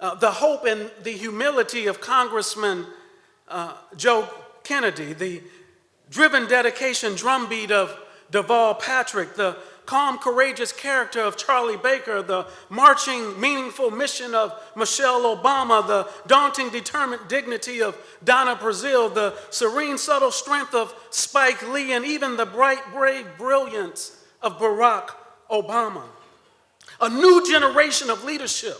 uh, the hope and the humility of Congressman uh, Joe Kennedy, the driven dedication drumbeat of Deval Patrick, the calm, courageous character of Charlie Baker, the marching, meaningful mission of Michelle Obama, the daunting, determined dignity of Donna Brazile, the serene, subtle strength of Spike Lee, and even the bright, brave brilliance of Barack Obama. A new generation of leadership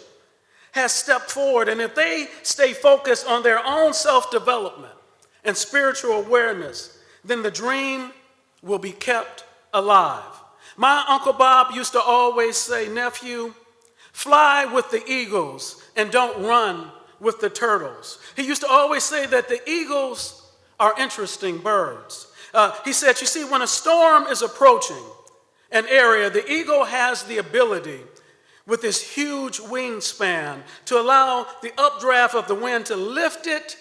has stepped forward, and if they stay focused on their own self development and spiritual awareness, then the dream will be kept alive. My Uncle Bob used to always say, Nephew, fly with the eagles and don't run with the turtles. He used to always say that the eagles are interesting birds. Uh, he said, You see, when a storm is approaching an area, the eagle has the ability with this huge wingspan to allow the updraft of the wind to lift it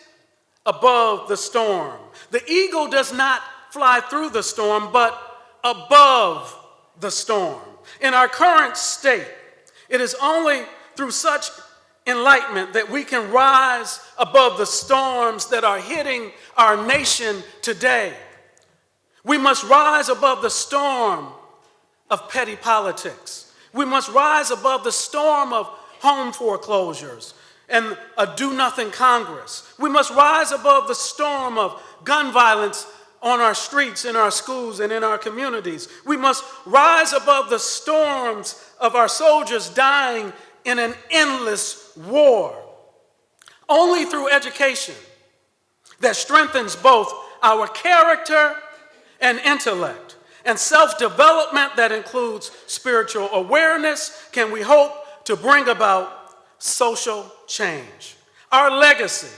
above the storm. The eagle does not fly through the storm, but above the storm. In our current state, it is only through such enlightenment that we can rise above the storms that are hitting our nation today. We must rise above the storm of petty politics. We must rise above the storm of home foreclosures and a do nothing Congress. We must rise above the storm of gun violence on our streets, in our schools, and in our communities. We must rise above the storms of our soldiers dying in an endless war. Only through education that strengthens both our character and intellect and self development that includes spiritual awareness can we hope to bring about social change. Our legacy,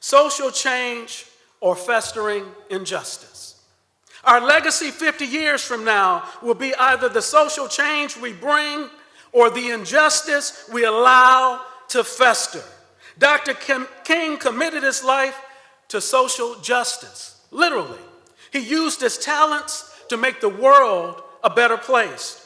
social change or festering injustice. Our legacy 50 years from now will be either the social change we bring or the injustice we allow to fester. Dr. King committed his life to social justice, literally. He used his talents to make the world a better place.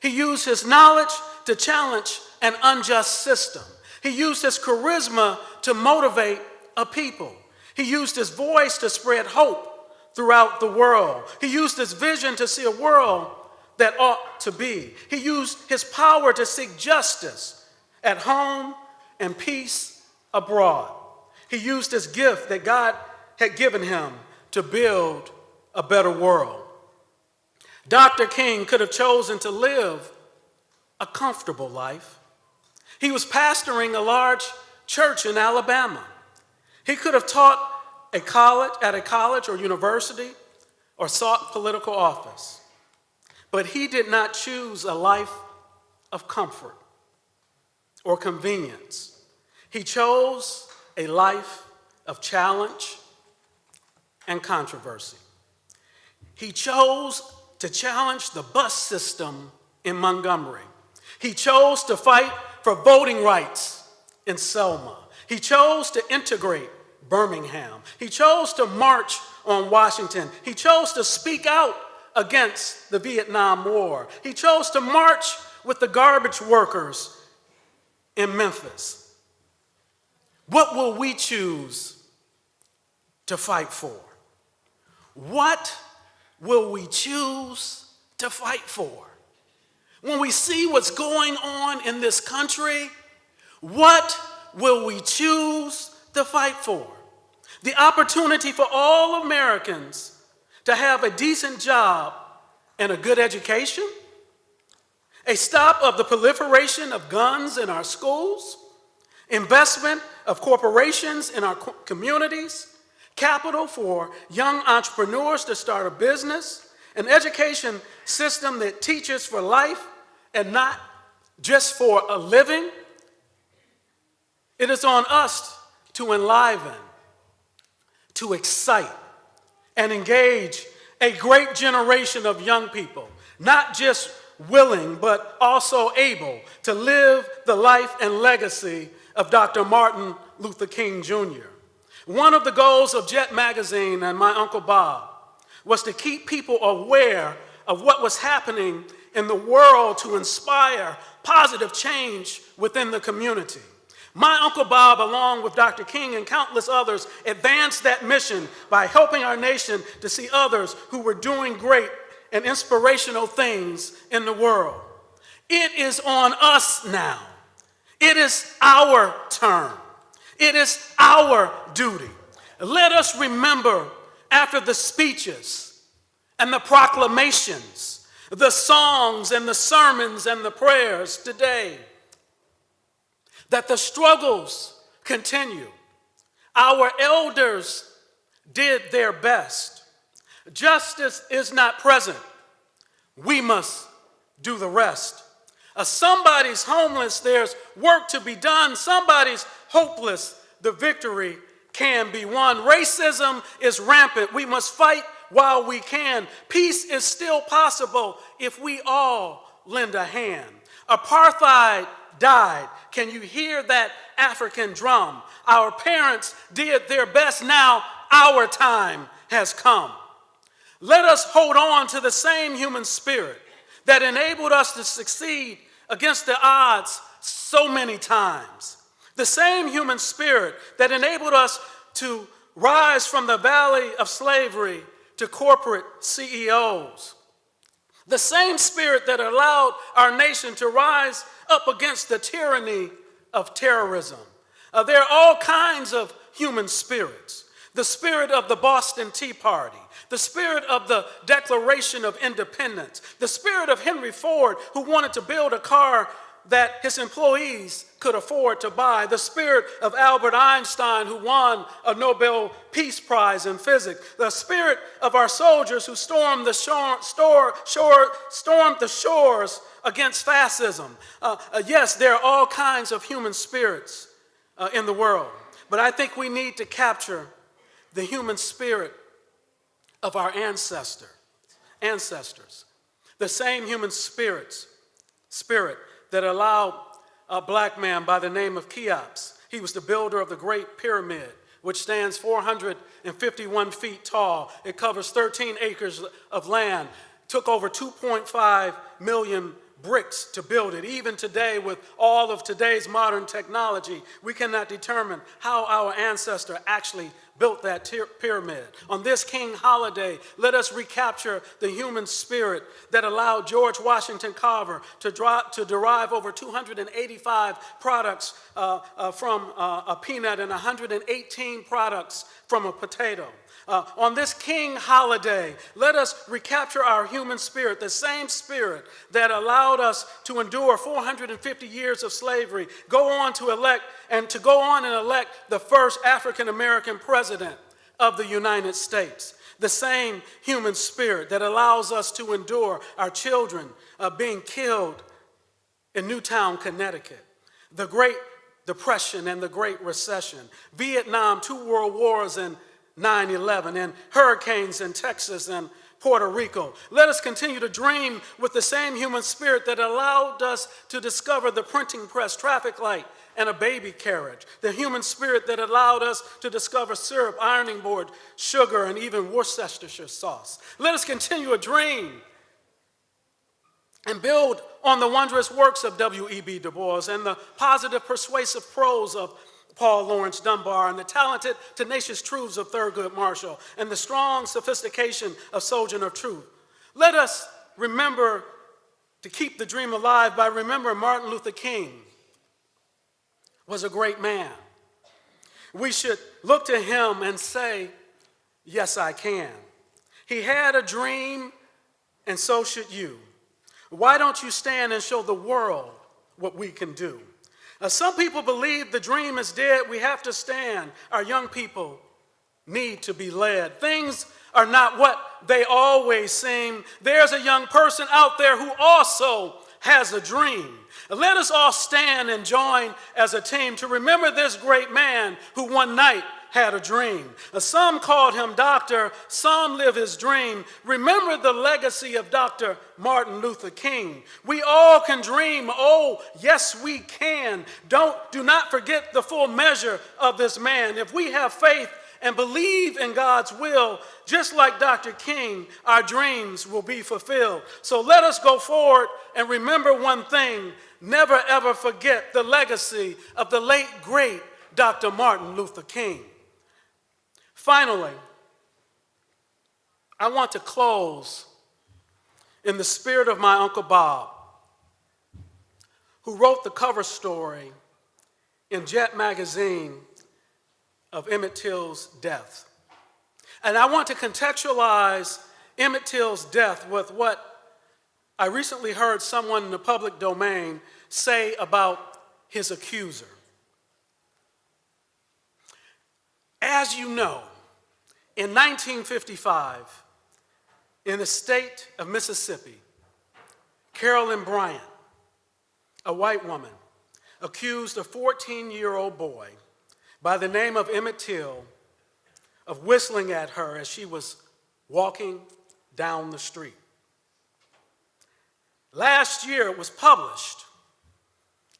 He used his knowledge to challenge an unjust system. He used his charisma to motivate a people. He used his voice to spread hope throughout the world. He used his vision to see a world that ought to be. He used his power to seek justice at home and peace abroad. He used his gift that God had given him to build a better world. Dr. King could have chosen to live a comfortable life. He was pastoring a large church in Alabama. He could have taught a college, at a college or university or sought political office. But he did not choose a life of comfort or convenience. He chose a life of challenge and controversy. He chose to challenge the bus system in Montgomery. He chose to fight for voting rights in Selma. He chose to integrate Birmingham. He chose to march on Washington. He chose to speak out against the Vietnam War. He chose to march with the garbage workers in Memphis. What will we choose to fight for? What will we choose to fight for? When we see what's going on in this country, what will we choose to fight for. The opportunity for all Americans to have a decent job and a good education, a stop of the proliferation of guns in our schools, investment of corporations in our communities, capital for young entrepreneurs to start a business, an education system that teaches for life and not just for a living. It is on us to enliven, to excite, and engage a great generation of young people, not just willing, but also able to live the life and legacy of Dr. Martin Luther King Jr. One of the goals of Jet Magazine and my Uncle Bob was to keep people aware of what was happening in the world to inspire positive change within the community. My Uncle Bob, along with Dr. King and countless others, advanced that mission by helping our nation to see others who were doing great and inspirational things in the world. It is on us now. It is our turn. It is our duty. Let us remember after the speeches and the proclamations, the songs and the sermons and the prayers today, that the struggles continue. Our elders did their best. Justice is not present. We must do the rest. Uh, somebody's homeless, there's work to be done. Somebody's hopeless, the victory can be won. Racism is rampant. We must fight while we can. Peace is still possible if we all lend a hand. Apartheid died. Can you hear that African drum? Our parents did their best. Now our time has come. Let us hold on to the same human spirit that enabled us to succeed against the odds so many times. The same human spirit that enabled us to rise from the valley of slavery to corporate CEOs. The same spirit that allowed our nation to rise up against the tyranny of terrorism. Uh, there are all kinds of human spirits. The spirit of the Boston Tea Party, the spirit of the Declaration of Independence, the spirit of Henry Ford, who wanted to build a car that his employees could afford to buy, the spirit of Albert Einstein, who won a Nobel Peace Prize in physics, the spirit of our soldiers who stormed the, shore, store, shore, stormed the shores against fascism. Uh, uh, yes, there are all kinds of human spirits uh, in the world, but I think we need to capture the human spirit of our ancestor, ancestors, the same human spirits, spirit that allowed a black man by the name of Cheops. He was the builder of the Great Pyramid, which stands 451 feet tall. It covers 13 acres of land, took over 2.5 million bricks to build it. Even today, with all of today's modern technology, we cannot determine how our ancestor actually built that pyramid. On this king holiday, let us recapture the human spirit that allowed George Washington Carver to, to derive over 285 products uh, uh, from uh, a peanut and 118 products from a potato. Uh, on this King holiday, let us recapture our human spirit, the same spirit that allowed us to endure 450 years of slavery, go on to elect and to go on and elect the first African American president of the United States. The same human spirit that allows us to endure our children uh, being killed in Newtown, Connecticut. The Great Depression and the Great Recession, Vietnam, two world wars, and 9 11 and hurricanes in Texas and Puerto Rico. Let us continue to dream with the same human spirit that allowed us to discover the printing press, traffic light, and a baby carriage. The human spirit that allowed us to discover syrup, ironing board, sugar, and even Worcestershire sauce. Let us continue a dream and build on the wondrous works of W.E.B. Du Bois and the positive, persuasive prose of Paul Laurence Dunbar, and the talented, tenacious truths of Thurgood Marshall, and the strong sophistication of Sojourner Truth. Let us remember to keep the dream alive by remembering Martin Luther King was a great man. We should look to him and say, Yes, I can. He had a dream, and so should you. Why don't you stand and show the world what we can do? Some people believe the dream is dead. We have to stand. Our young people need to be led. Things are not what they always seem. There's a young person out there who also has a dream. Let us all stand and join as a team to remember this great man who one night had a dream. Uh, some called him doctor, some live his dream. Remember the legacy of Dr. Martin Luther King. We all can dream. Oh, yes, we can. Don't do not forget the full measure of this man. If we have faith and believe in God's will, just like Dr. King, our dreams will be fulfilled. So let us go forward and remember one thing never ever forget the legacy of the late, great Dr. Martin Luther King. Finally, I want to close in the spirit of my Uncle Bob, who wrote the cover story in Jet magazine of Emmett Till's death. And I want to contextualize Emmett Till's death with what I recently heard someone in the public domain say about his accuser. As you know, in 1955, in the state of Mississippi, Carolyn Bryant, a white woman, accused a 14-year-old boy by the name of Emmett Till of whistling at her as she was walking down the street. Last year it was published,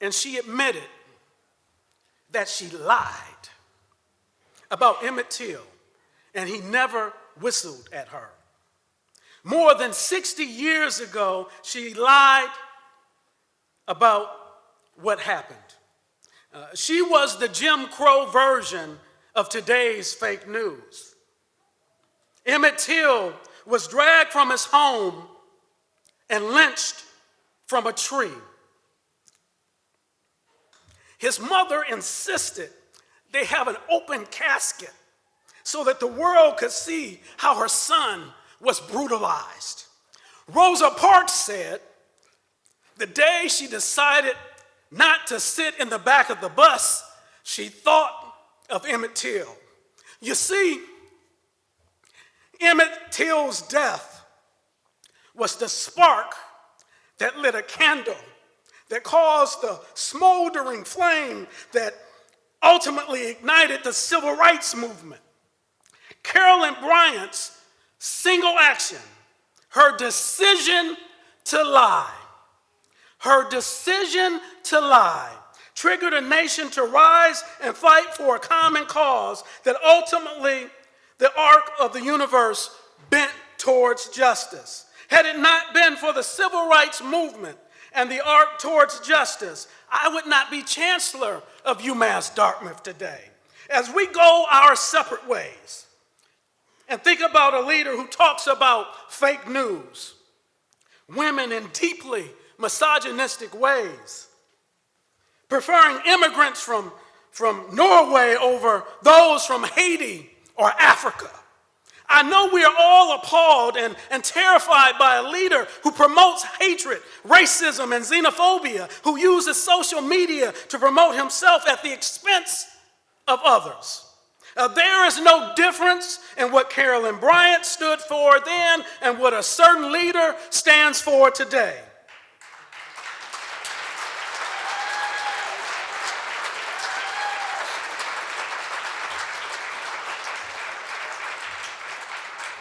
and she admitted that she lied about Emmett Till, and he never whistled at her. More than 60 years ago, she lied about what happened. Uh, she was the Jim Crow version of today's fake news. Emmett Till was dragged from his home and lynched from a tree. His mother insisted they have an open casket so that the world could see how her son was brutalized. Rosa Parks said the day she decided not to sit in the back of the bus, she thought of Emmett Till. You see, Emmett Till's death was the spark that lit a candle, that caused the smoldering flame that ultimately ignited the civil rights movement. Carolyn Bryant's single action, her decision to lie, her decision to lie triggered a nation to rise and fight for a common cause that ultimately the arc of the universe bent towards justice. Had it not been for the civil rights movement and the arc towards justice, I would not be chancellor of UMass Dartmouth today. As we go our separate ways and think about a leader who talks about fake news, women in deeply misogynistic ways, preferring immigrants from, from Norway over those from Haiti or Africa. I know we are all appalled and, and terrified by a leader who promotes hatred, racism, and xenophobia, who uses social media to promote himself at the expense of others. Uh, there is no difference in what Carolyn Bryant stood for then and what a certain leader stands for today.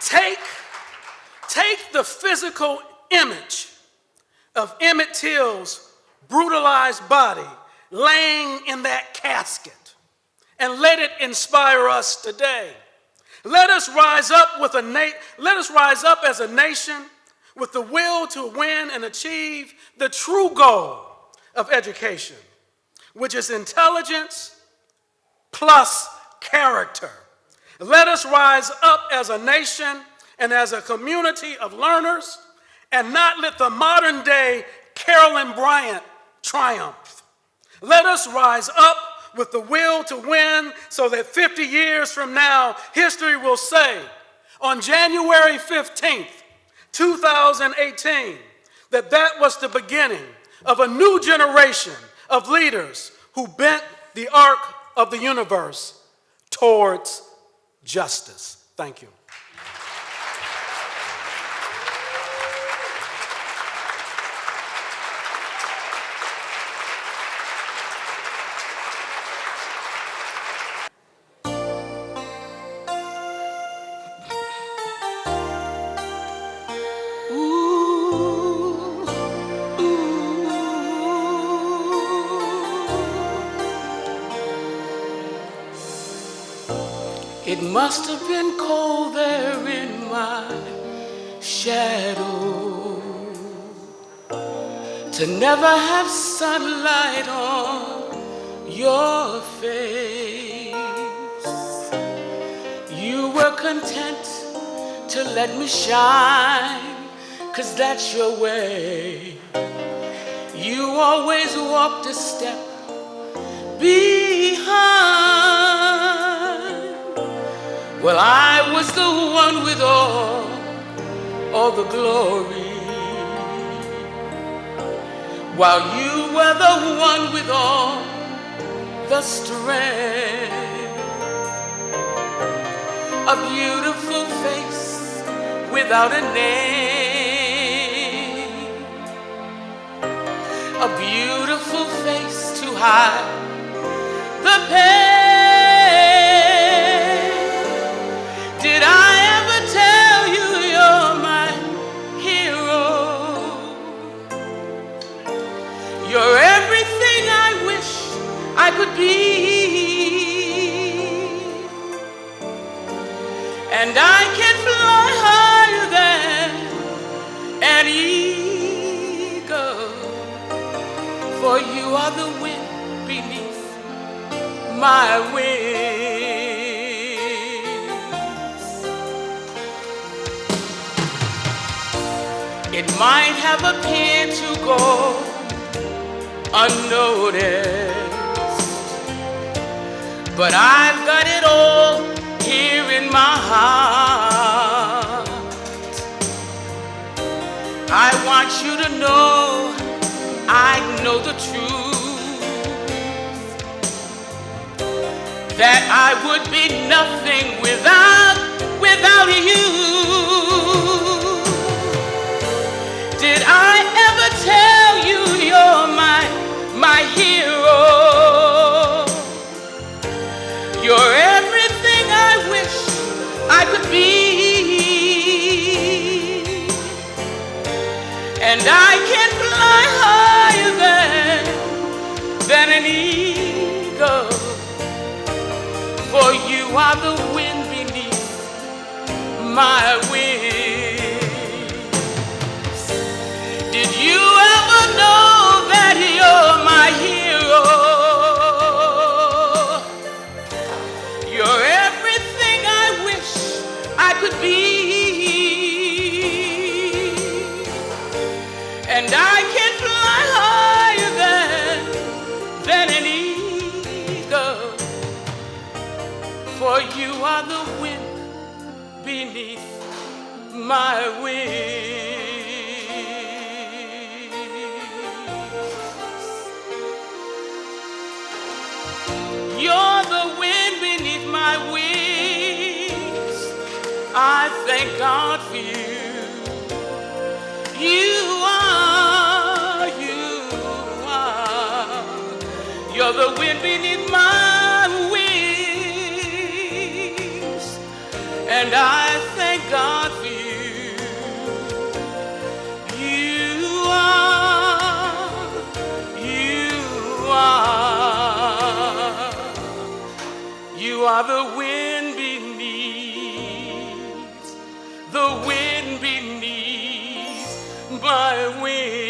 Take, take the physical image of Emmett Till's brutalized body laying in that casket and let it inspire us today. Let us rise up with a let us rise up as a nation with the will to win and achieve the true goal of education, which is intelligence plus character. Let us rise up as a nation and as a community of learners and not let the modern day Carolyn Bryant triumph. Let us rise up with the will to win so that 50 years from now, history will say on January 15th, 2018, that that was the beginning of a new generation of leaders who bent the arc of the universe towards justice. Thank you. To never have sunlight on your face. You were content to let me shine cause that's your way. You always walked a step behind. Well, I was the one with all, all the glory. While you were the one with all the strength. A beautiful face without a name. A beautiful face to hide the pain. My wings. It might have appeared to go unnoticed. But I've got it all here in my heart. I want you to know I know the truth. That I would be nothing without, without you. Did I ever tell you you're my, my hero? You're everything I wish I could be. And I can fly higher than, than an eagle. You the wind beneath my wings. Did you ever know my wings. You're the wind beneath my wings. I thank God for you. You are, you are. You're the wind beneath the wind beneath, the wind beneath my wings.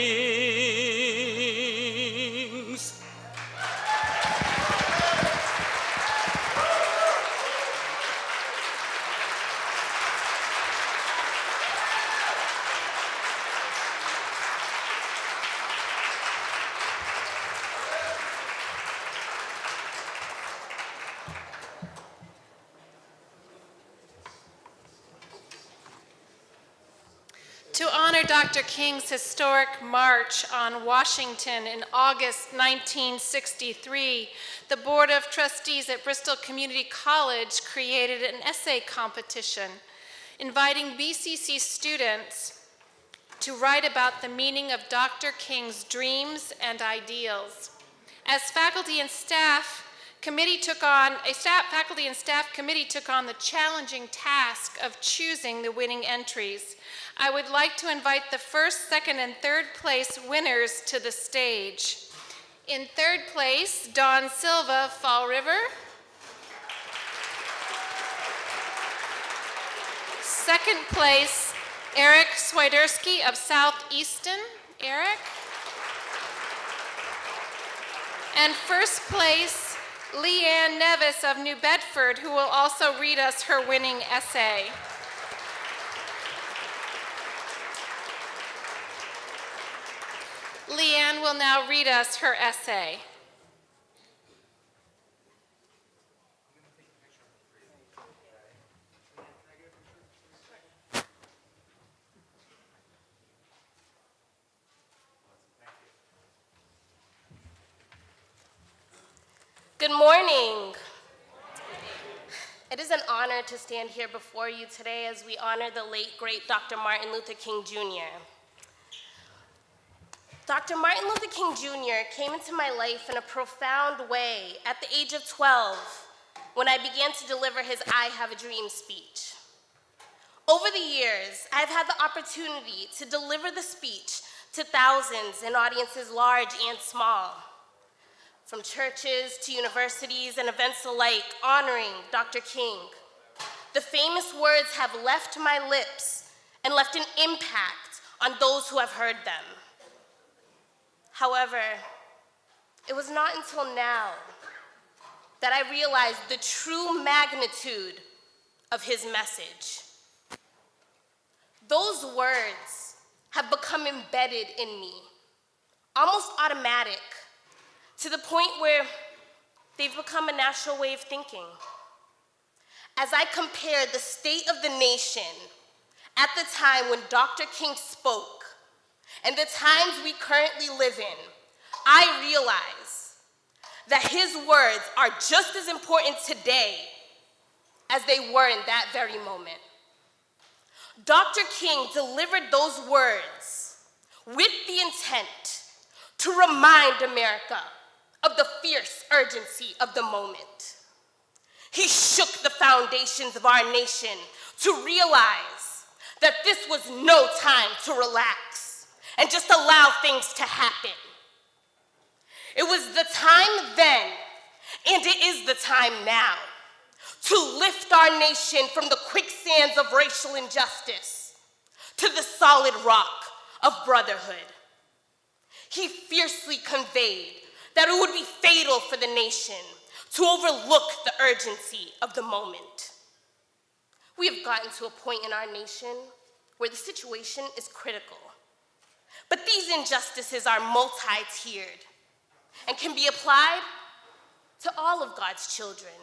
Dr. King's historic march on Washington in August 1963, the Board of Trustees at Bristol Community College created an essay competition inviting BCC students to write about the meaning of Dr. King's dreams and ideals. As faculty and staff, committee took on, a staff, faculty and staff committee took on the challenging task of choosing the winning entries. I would like to invite the first, second, and third place winners to the stage. In third place, Don Silva, Fall River. Second place, Eric Swiderski of Southeastern. Eric. And first place, Leanne Nevis of New Bedford, who will also read us her winning essay. Leanne will now read us her essay. Good morning. It is an honor to stand here before you today as we honor the late, great Dr. Martin Luther King Jr. Dr. Martin Luther King Jr. came into my life in a profound way at the age of 12 when I began to deliver his I Have a Dream speech. Over the years, I've had the opportunity to deliver the speech to thousands in audiences large and small from churches to universities and events alike honoring Dr. King. The famous words have left my lips and left an impact on those who have heard them. However, it was not until now that I realized the true magnitude of his message. Those words have become embedded in me, almost automatic to the point where they've become a natural way of thinking. As I compare the state of the nation at the time when Dr. King spoke and the times we currently live in, I realize that his words are just as important today as they were in that very moment. Dr. King delivered those words with the intent to remind America of the fierce urgency of the moment. He shook the foundations of our nation to realize that this was no time to relax and just allow things to happen. It was the time then, and it is the time now, to lift our nation from the quicksands of racial injustice to the solid rock of brotherhood. He fiercely conveyed that it would be fatal for the nation to overlook the urgency of the moment. We have gotten to a point in our nation where the situation is critical. But these injustices are multi-tiered and can be applied to all of God's children,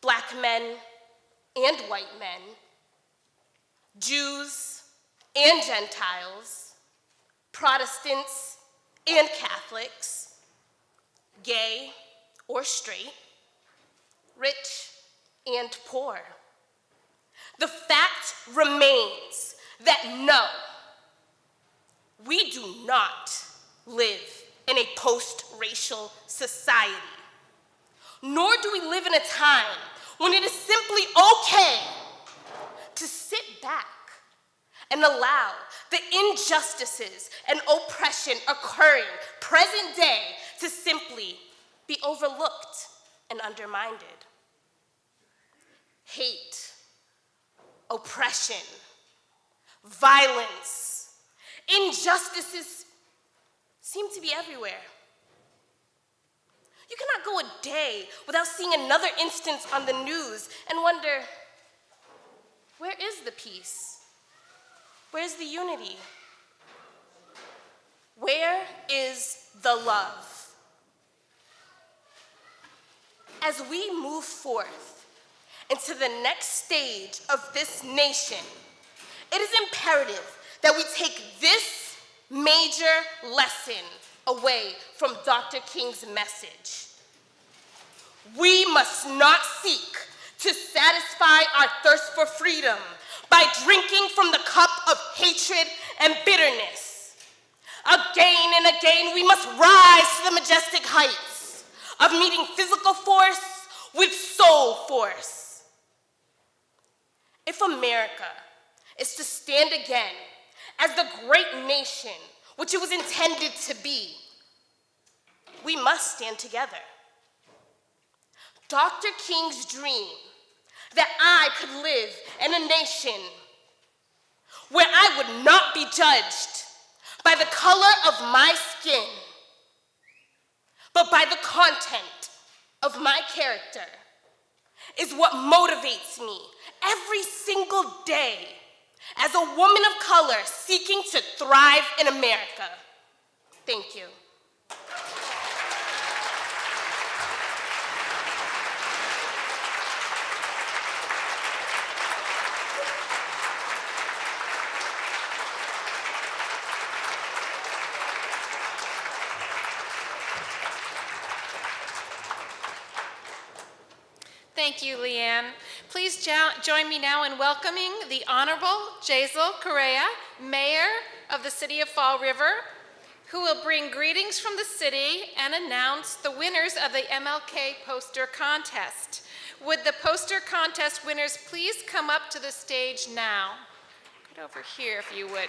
black men and white men, Jews and Gentiles, Protestants and Catholics, gay or straight, rich and poor. The fact remains that no, we do not live in a post-racial society, nor do we live in a time when it is simply okay to sit back and allow the injustices and oppression occurring present day to simply be overlooked and undermined. Hate, oppression, violence, injustices seem to be everywhere. You cannot go a day without seeing another instance on the news and wonder, where is the peace? Where's the unity? Where is the love? as we move forth into the next stage of this nation, it is imperative that we take this major lesson away from Dr. King's message. We must not seek to satisfy our thirst for freedom by drinking from the cup of hatred and bitterness. Again and again, we must rise to the majestic heights of meeting physical force with soul force. If America is to stand again as the great nation which it was intended to be, we must stand together. Dr. King's dream that I could live in a nation where I would not be judged by the color of my skin but by the content of my character is what motivates me every single day as a woman of color seeking to thrive in America. Thank you. Thank you, Leanne. Please jo- join me now in welcoming the Honorable Jasiel Correia, Mayor of the City of Fall River, who will bring greetings from the city and announce the winners of the MLK Poster Contest. Would the poster contest winners please come up to the stage now? Get over here if you would.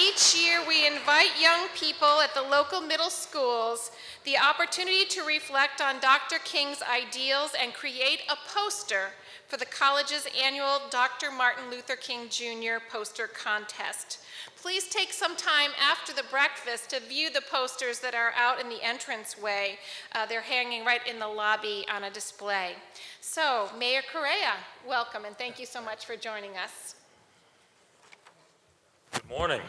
Each year, we invite young people at the local middle schools the opportunity to reflect on Dr. King's ideals and create a poster for the college's annual Dr. Martin Luther King Jr. poster contest. Please take some time after the breakfast to view the posters that are out in the entranceway. Uh, they're hanging right in the lobby on a display. So, Mayor Correia, welcome and thank you so much for joining us. Good morning.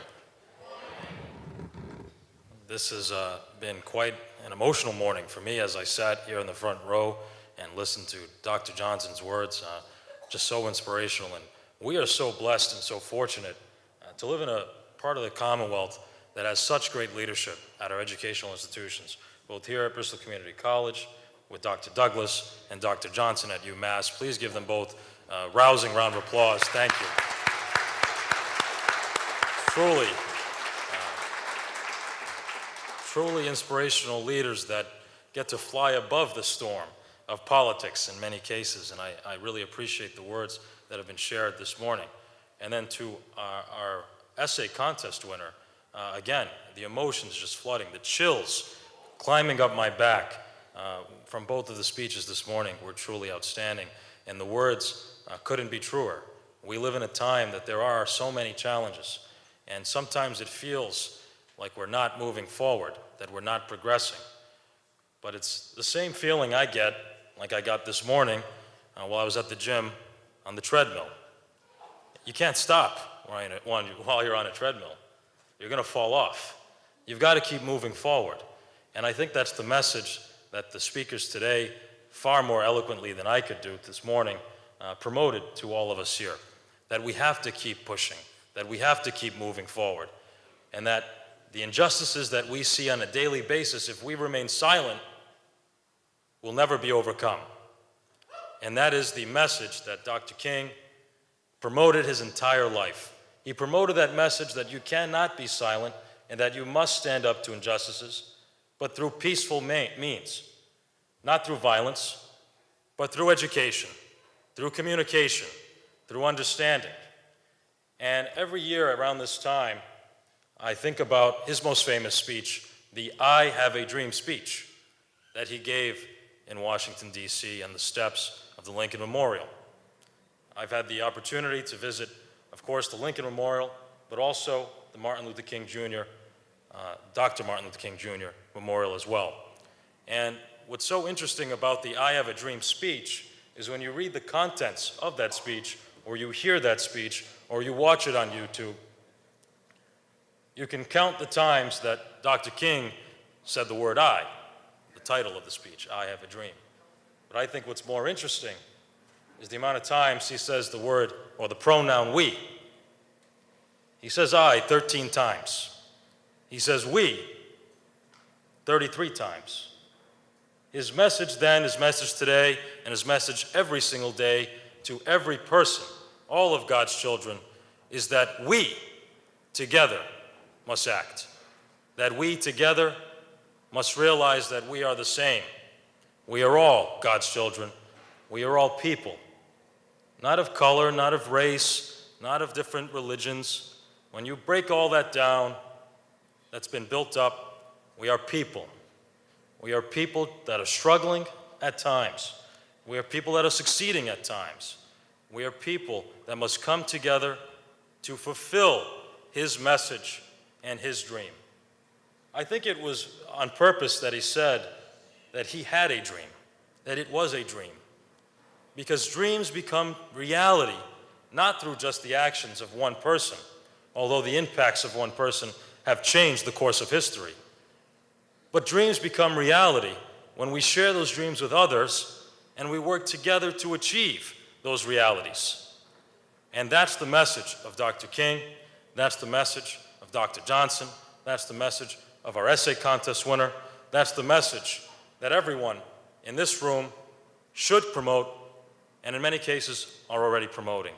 This has uh, been quite an emotional morning for me as I sat here in the front row and listened to Dr. Johnson's words. Uh, just so inspirational. And we are so blessed and so fortunate uh, to live in a part of the Commonwealth that has such great leadership at our educational institutions, both here at Bristol Community College with Dr. Douglas and Dr. Johnson at UMass. Please give them both a rousing round of applause. Thank you. Truly, truly inspirational leaders that get to fly above the storm of politics in many cases. And I, I really appreciate the words that have been shared this morning. And then to our, our essay contest winner, uh, again, the emotions just flooding, the chills climbing up my back uh, from both of the speeches this morning were truly outstanding. And the words uh, couldn't be truer. We live in a time that there are so many challenges. And sometimes it feels like we're not moving forward, that we're not progressing. But it's the same feeling I get, like I got this morning uh, while I was at the gym on the treadmill. You can't stop while you're on a treadmill. You're going to fall off. You've got to keep moving forward. And I think that's the message that the speakers today, far more eloquently than I could do this morning, uh, promoted to all of us here. That we have to keep pushing, that we have to keep moving forward, and that the injustices that we see on a daily basis, if we remain silent, will never be overcome. And that is the message that Dr. King promoted his entire life. He promoted that message that you cannot be silent and that you must stand up to injustices, but through peaceful means, not through violence, but through education, through communication, through understanding. And every year around this time, I think about his most famous speech, the I Have a Dream speech that he gave in Washington, D.C., on the steps of the Lincoln Memorial. I've had the opportunity to visit, of course, the Lincoln Memorial, but also the Martin Luther King Jr., uh, Dr. Martin Luther King Jr. Memorial as well. And what's so interesting about the I Have a Dream speech is when you read the contents of that speech, or you hear that speech, or you watch it on YouTube, you can count the times that Dr. King said the word I, the title of the speech, I Have a Dream. But I think what's more interesting is the amount of times he says the word or the pronoun we. He says I 13 times. He says we 33 times. His message then, his message today, and his message every single day to every person, all of God's children, is that we together must act. That we together must realize that we are the same. We are all God's children. We are all people. Not of color, not of race, not of different religions. When you break all that down, that's been built up, we are people. We are people that are struggling at times. We are people that are succeeding at times. We are people that must come together to fulfill His message and His dream. I think it was on purpose that He said that He had a dream, that it was a dream. Because dreams become reality not through just the actions of one person, although the impacts of one person have changed the course of history. But dreams become reality when we share those dreams with others and we work together to achieve those realities. And that's the message of Dr. King, that's the message of Dr. Johnson, that's the message of our essay contest winner, that's the message that everyone in this room should promote and in many cases are already promoting.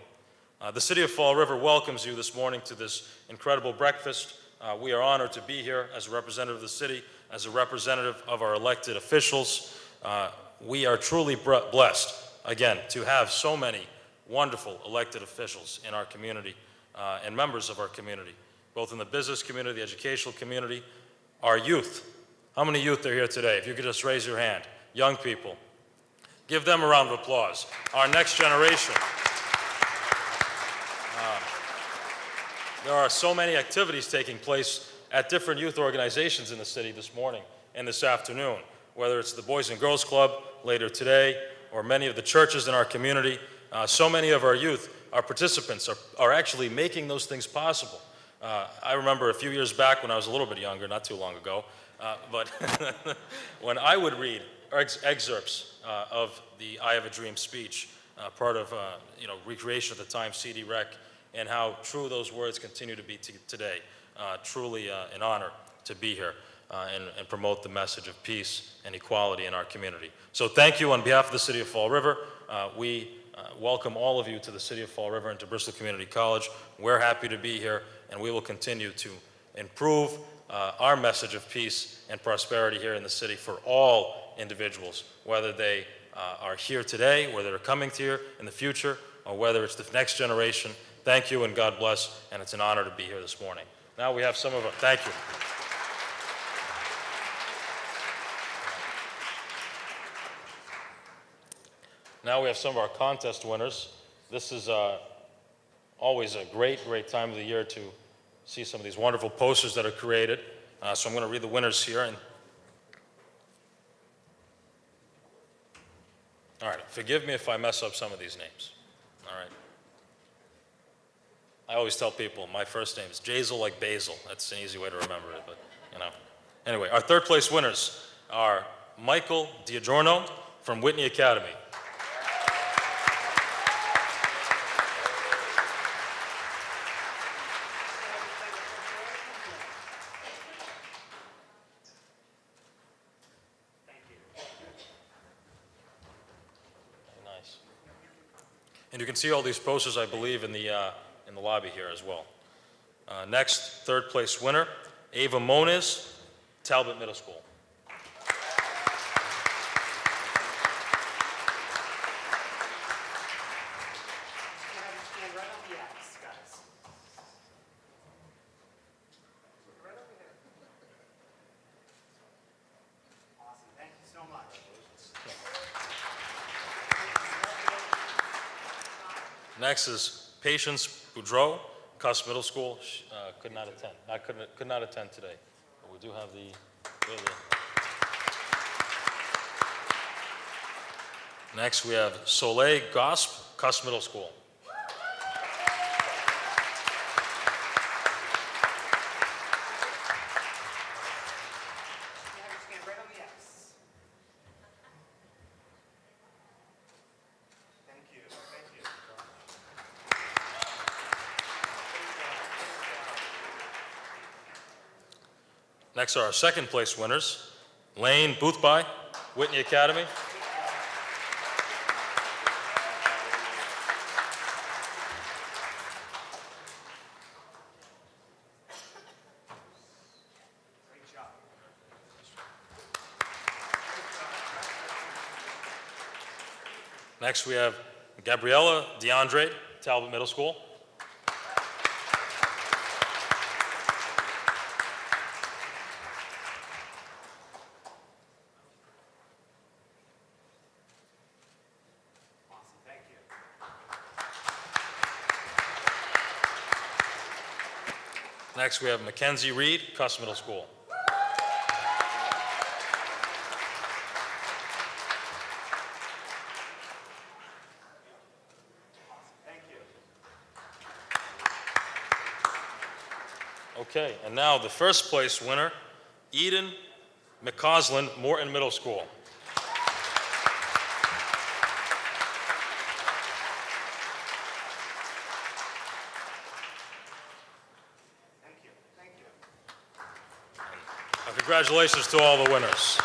Uh, the City of Fall River welcomes you this morning to this incredible breakfast. Uh, we are honored to be here as a representative of the city, as a representative of our elected officials. Uh, we are truly blessed, again, to have so many wonderful elected officials in our community uh, and members of our community, both in the business community, the educational community, our youth. How many youth are here today? If you could just raise your hand. Young people. Give them a round of applause. Our next generation. Um, there are so many activities taking place at different youth organizations in the city this morning and this afternoon, whether it's the Boys and Girls Club later today or many of the churches in our community. Uh, so many of our youth, our participants, are, are actually making those things possible. Uh, I remember a few years back when I was a little bit younger, not too long ago, uh, but when I would read ex excerpts uh, of the I Have a Dream speech, uh, part of uh, you know recreation at the time, CD Rec, and how true those words continue to be today. Uh, truly an honor to be here and, and, promote the message of peace and equality in our community. So thank you on behalf of the City of Fall River. we welcome all of you to the City of Fall River and to Bristol Community College. We're happy to be here and we will continue to improve uh, our message of peace and prosperity here in the city for all individuals, whether they uh, are here today, whether they're coming here in the future, or whether it's the next generation. Thank you and God bless, and it's an honor to be here this morning. Now we have some of our, thank you. Now we have some of our contest winners. This is uh, always a great, great time of the year to see some of these wonderful posters that are created. Uh, so I'm going to read the winners here. And All right, forgive me if I mess up some of these names. All right. I always tell people my first name is Jasiel like basil. That's an easy way to remember it, but you know. Anyway, our third place winners are Michael Diadorno from Whitney Academy. you can see all these posters, I believe, in the, uh, in the lobby here as well. Uh, next, third place winner, Ava Moniz, Talbot Middle School. Next is Patience Boudreau, Kuss Middle School. Uh, could not attend. I could, could not attend today. But we do have the, the Next, we have Soleil Gosp, Kuss Middle School. Next are our second place winners, Lane Boothby, Whitney Academy. Next we have Gabriella DeAndre, Talbot Middle School. Next, we have Mackenzie Reed, Kuss Middle School. Thank you. Okay, and now the first place winner, Eden McCausland, Morton Middle School. Congratulations to all the winners.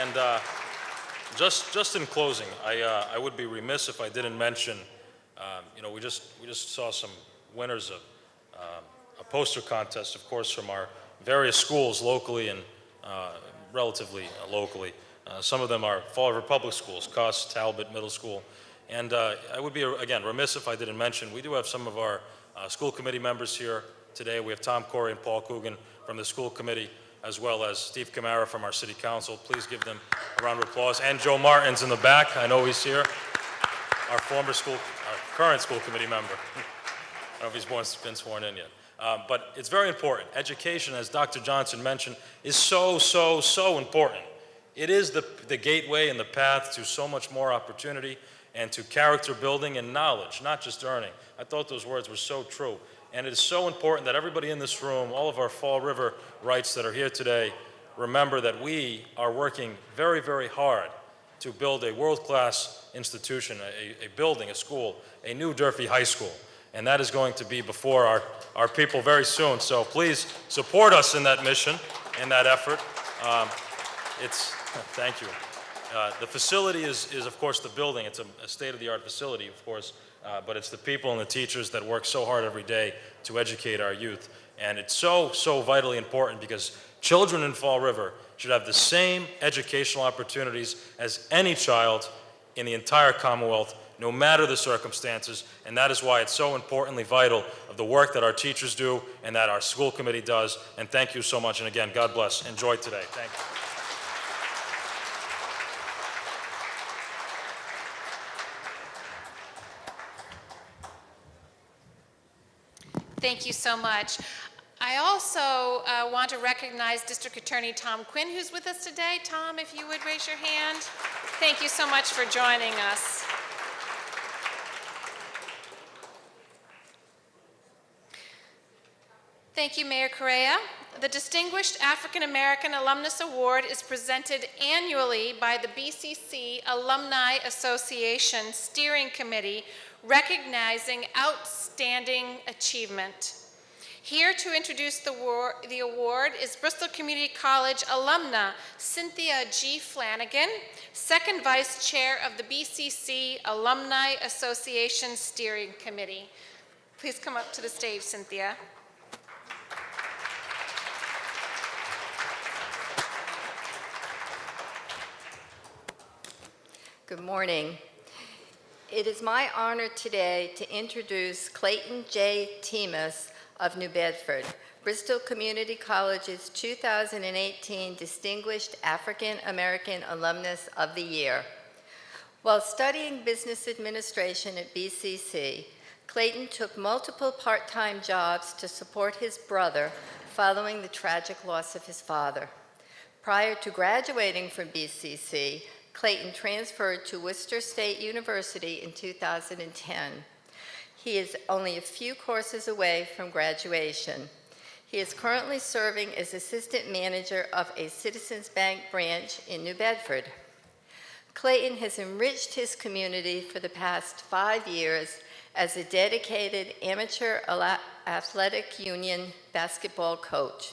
And uh, just, just in closing, I, uh, I would be remiss if I didn't mention, um, you know, we just, we just saw some winners of um, a poster contest, of course, from our various schools locally and uh, relatively uh, locally. Uh, some of them are Fall River Public Schools, Kuss, Talbot Middle School. And uh, I would be, again, remiss if I didn't mention, we do have some of our school committee members here today. We have Tom Corey and Paul Coogan from the school committee, as well as Steve Camara from our city council. Please give them a round of applause. And Joe Martin's in the back. I know he's here. Our former school, our current school committee member. I don't know if he's born- been sworn in yet. Um, but it's very important. Education, as Dr. Johnson mentioned, is so, so, so important. It is the, the gateway and the path to so much more opportunity and to character building and knowledge, not just earning. I thought those words were so true. And it is so important that everybody in this room, all of our Fall River rights that are here today, remember that we are working very, very hard to build a world-class institution, a, a building, a school, a new Durfee High School. And that is going to be before our, our people very soon. So please support us in that mission, in that effort. Um, it's, thank you. Uh, the facility is, is, of course, the building. It's a, a state-of-the-art facility, of course, uh, but it's the people and the teachers that work so hard every day to educate our youth. And it's so, so vitally important because children in Fall River should have the same educational opportunities as any child in the entire Commonwealth, no matter the circumstances. And that is why it's so importantly vital of the work that our teachers do and that our school committee does. And thank you so much. And again, God bless. Enjoy today. Thank you. Thank you so much. I also uh, want to recognize District Attorney Tom Quinn, who's with us today. Tom, if you would raise your hand. Thank you so much for joining us. Thank you, Mayor Correia. The Distinguished African American Alumnus Award is presented annually by the BCC Alumni Association Steering Committee, recognizing outstanding achievement. Here to introduce the, war, the award is Bristol Community College alumna Cynthia G. Flanagan, second vice chair of the BCC Alumni Association Steering Committee. Please come up to the stage, Cynthia. Good morning. It is my honor today to introduce Clayton J. Temus of New Bedford, Bristol Community College's 2018 Distinguished African American Alumnus of the Year. While studying business administration at BCC, Clayton took multiple part-time jobs to support his brother following the tragic loss of his father. Prior to graduating from BCC, Clayton transferred to Worcester State University in 2010. He is only a few courses away from graduation. He is currently serving as assistant manager of a Citizens Bank branch in New Bedford. Clayton has enriched his community for the past five years as a dedicated amateur athletic union basketball coach,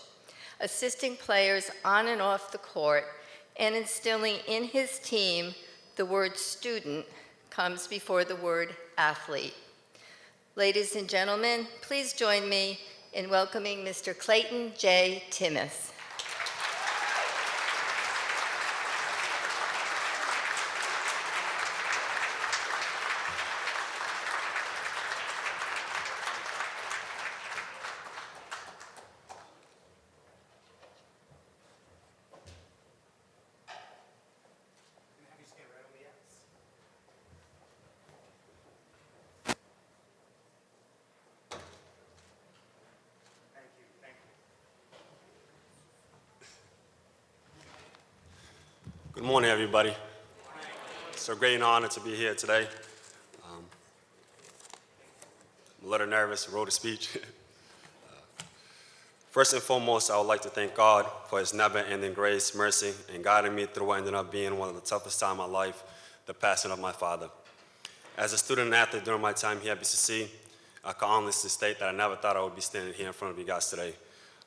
assisting players on and off the court and instilling in his team the word student comes before the word athlete. Ladies and gentlemen, please join me in welcoming Mr. Clayton J. Timmis. Good morning, everybody. It's a great honor to be here today. Um, a little nervous, wrote a speech. First and foremost, I would like to thank God for his never-ending grace, mercy, and guiding me through what ended up being one of the toughest times of my life, the passing of my father. As a student athlete during my time here at BCC, I can honestly state that I never thought I would be standing here in front of you guys today,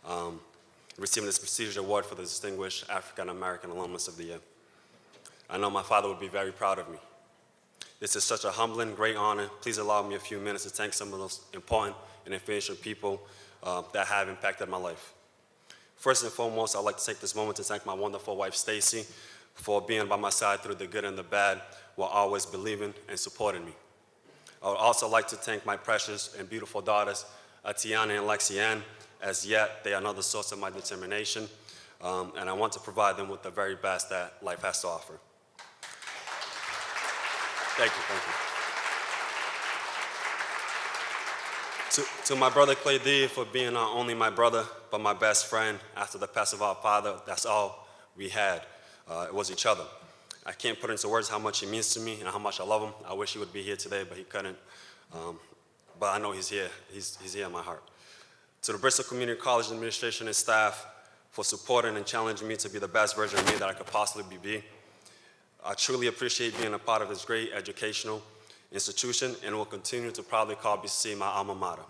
um, receiving this prestigious award for the Distinguished African American Alumnus of the Year. I know my father would be very proud of me. This is such a humbling, great honor. Please allow me a few minutes to thank some of those important and influential people uh, that have impacted my life. First and foremost, I'd like to take this moment to thank my wonderful wife, Stacy, for being by my side through the good and the bad while always believing and supporting me. I would also like to thank my precious and beautiful daughters, Atiana and Lexianne, as yet they are another source of my determination, um, and I want to provide them with the very best that life has to offer. Thank you, thank you. To, to my brother Clay D for being not only my brother, but my best friend after the passing of our father, that's all we had. Uh, it was each other. I can't put into words how much he means to me and how much I love him. I wish he would be here today, but he couldn't. Um, but I know he's here. He's, he's here in my heart. To the Bristol Community College administration and staff for supporting and challenging me to be the best version of me that I could possibly be. I truly appreciate being a part of this great educational institution and will continue to proudly call BC my alma mater.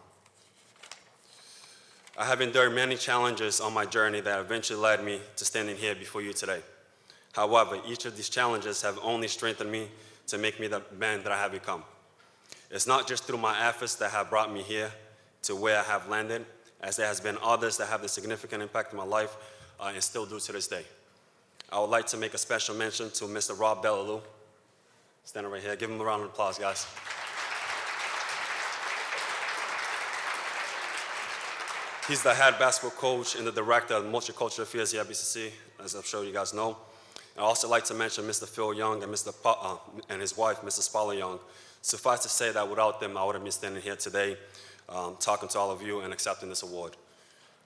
I have endured many challenges on my journey that eventually led me to standing here before you today. However, each of these challenges have only strengthened me to make me the man that I have become. It's not just through my efforts that have brought me here to where I have landed, as there has been others that have a significant impact in my life uh, and still do to this day. I would like to make a special mention to Mr. Rob Bellaloo. Standing right here. Give him a round of applause, guys. He's the head basketball coach and the director of multicultural affairs here at BCC, as I'm sure you guys know. I'd also like to mention Mr. Phil Young and, Mr. Pa uh, and his wife, Mrs. Paula Young. Suffice to say that without them, I wouldn't be standing here today um, talking to all of you and accepting this award.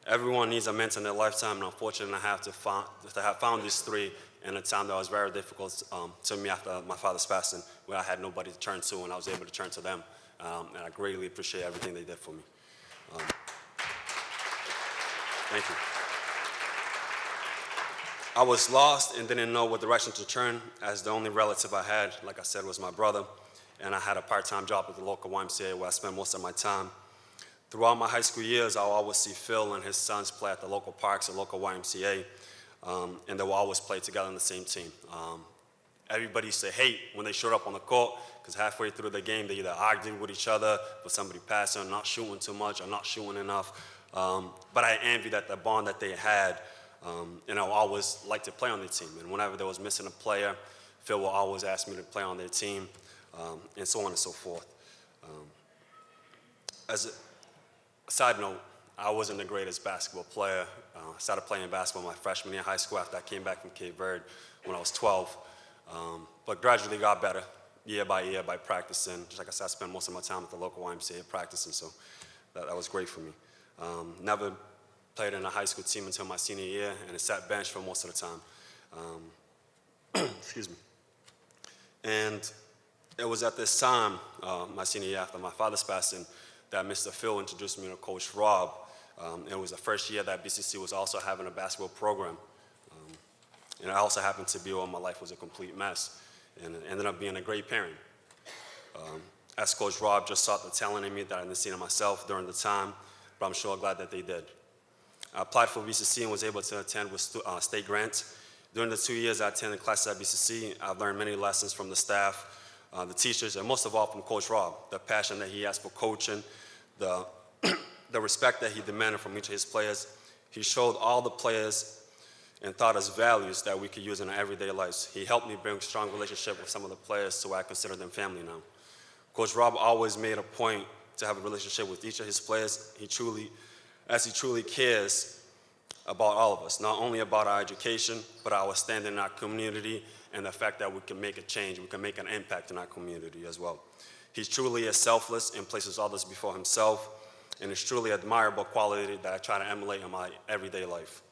Everyone needs a mentor in their lifetime, and unfortunately, I have to, to have found these three in a time that was very difficult um, to me after my father's passing, where I had nobody to turn to, and I was able to turn to them. Um, and I greatly appreciate everything they did for me. Um, thank you. I was lost and didn't know what direction to turn, as the only relative I had, like I said, was my brother, and I had a part-time job at the local YMCA where I spent most of my time. Throughout my high school years, I'll always see Phil and his sons play at the local parks and local YMCA, um, and they will always play together on the same team. Um, everybody used to hate when they showed up on the court, because halfway through the game, they either argued with each other for somebody passing, or not shooting too much, or not shooting enough. Um, but I envy that the bond that they had, um, and I always liked to play on their team. And whenever there was missing a player, Phil will always ask me to play on their team, um, and so on and so forth. Um, as a, Side note, I wasn't the greatest basketball player. Uh, I started playing basketball my freshman year in high school after I came back from Cape Verde when I was 12. Um, but gradually got better year by year by practicing. Just like I said, I spent most of my time at the local YMCA practicing, so that, that was great for me. Um, never played in a high school team until my senior year, and sat bench for most of the time. Um, excuse me. And it was at this time, uh, my senior year after my father's passing, that Mr. Phil introduced me to Coach Rob. Um, it was the first year that BCC was also having a basketball program. Um, and I also happened to be where my life was a complete mess. And ended up being a great parent. Um, as Coach Rob just saw the talent in me that I didn't see in myself during the time, but I'm sure glad that they did. I applied for BCC and was able to attend with uh, state grants. During the two years I attended classes at BCC, I've learned many lessons from the staff, uh, the teachers, and most of all from Coach Rob, the passion that he has for coaching, the, the respect that he demanded from each of his players. He showed all the players and taught us values that we could use in our everyday lives. He helped me build strong relationship with some of the players, so I consider them family now. Coach Rob always made a point to have a relationship with each of his players. He truly, as he truly cares about all of us, not only about our education, but our standing in our community and the fact that we can make a change, we can make an impact in our community as well. He's truly is selfless and places others before himself, and it's truly admirable quality that I try to emulate in my everyday life.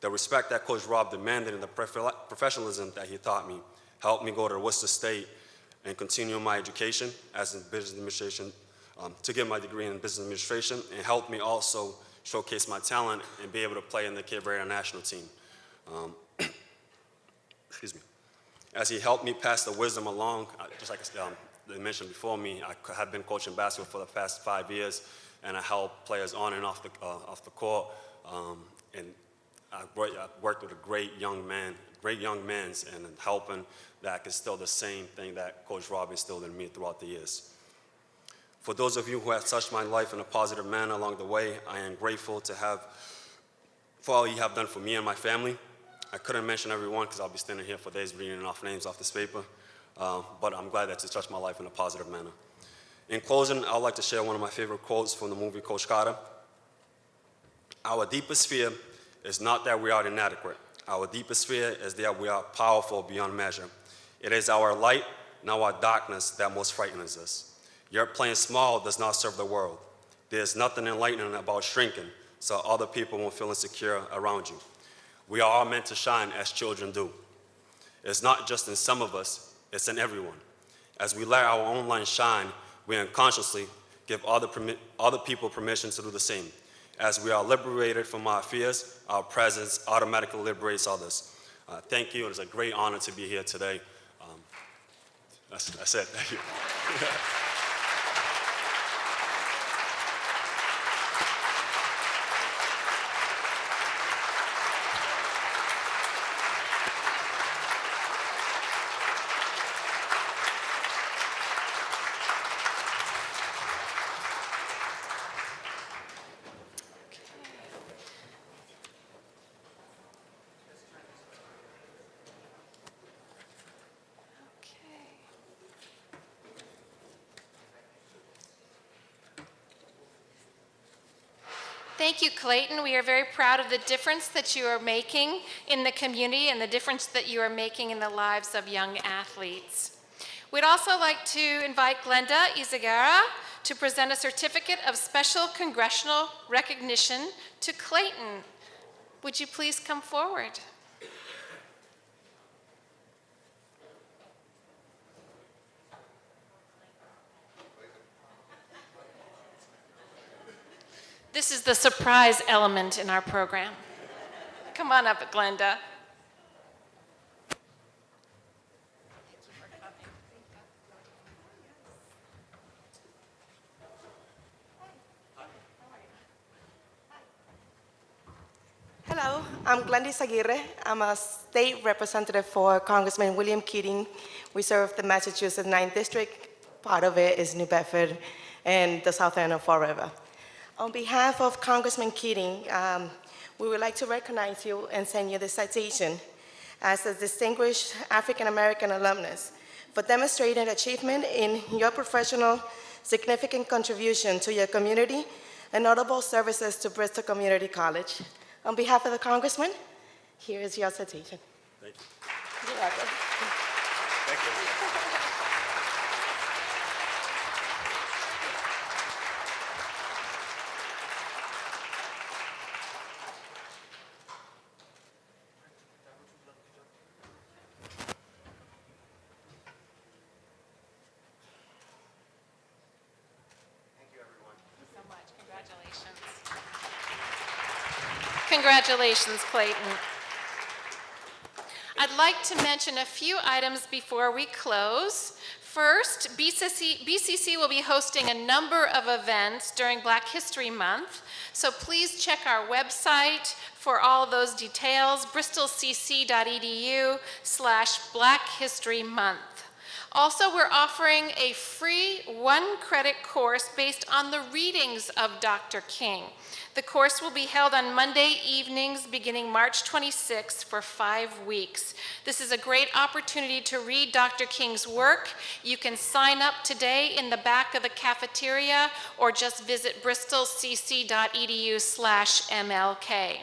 The respect that Coach Rob demanded and the professionalism that he taught me helped me go to Worcester State and continue my education as a business administration um, to get my degree in business administration and helped me also showcase my talent and be able to play in the Cape Verde national team. Um, excuse me. As he helped me pass the wisdom along, just like um, they mentioned before me, I have been coaching basketball for the past five years, and I help players on and off the, uh, off the court. Um, and I worked, worked with a great young man, great young men, and helping that is still the same thing that Coach Rob instilled in me throughout the years. For those of you who have touched my life in a positive manner along the way, I am grateful to have, for all you have done for me and my family. I couldn't mention everyone because I'll be standing here for days reading off names off this paper, uh, but I'm glad that you touched my life in a positive manner. In closing, I'd like to share one of my favorite quotes from the movie Coach Carter. Our deepest fear is not that we are inadequate. Our deepest fear is that we are powerful beyond measure. It is our light, not our darkness, that most frightens us. Your playing small does not serve the world. There's nothing enlightening about shrinking, so other people won't feel insecure around you. We are all meant to shine as children do. It's not just in some of us, it's in everyone. As we let our own light shine, we unconsciously give other, other people permission to do the same. As we are liberated from our fears, our presence automatically liberates others. Uh, thank you. It is a great honor to be here today. Um, that's, that's it. Thank you. Thank you, Clayton. We are very proud of the difference that you are making in the community and the difference that you are making in the lives of young athletes. We'd also like to invite Glenda Izagara to present a certificate of special congressional recognition to Clayton. Would you please come forward? This is the surprise element in our program. Come on up, Glenda. Hello, I'm Glendis Aguirre. I'm a state representative for Congressman William Keating. We serve the Massachusetts 9th District. Part of it is New Bedford and the south end of Fall River. On behalf of Congressman Keating, um, we would like to recognize you and send you this citation as a distinguished African-American alumnus for demonstrating achievement in your professional significant contribution to your community and notable services to Bristol Community College. On behalf of the Congressman, here is your citation. Thank you. You're welcome. Thank you. Congratulations, Clayton. I'd like to mention a few items before we close. First, BCC, BCC, will be hosting a number of events during Black History Month, so please check our website for all those details, bristolcc.edu slash Black History Month. Also, we're offering a free one credit course based on the readings of Dr. King. The course will be held on Monday evenings beginning March 26th for five weeks. This is a great opportunity to read Dr. King's work. You can sign up today in the back of the cafeteria or just visit bristolcc.edu slash MLK.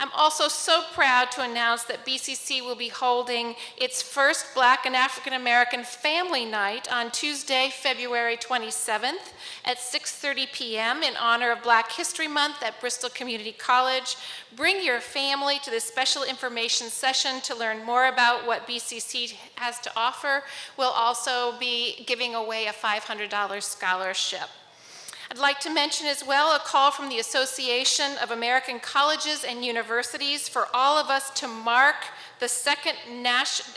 I'm also so proud to announce that BCC will be holding its first Black and African American Family Night on Tuesday, February 27th at 6.30 p.m. in honor of Black History Month at Bristol Community College. Bring your family to this special information session to learn more about what BCC has to offer. We'll also be giving away a $500 scholarship. I'd like to mention as well a call from the Association of American Colleges and Universities for all of us to mark the second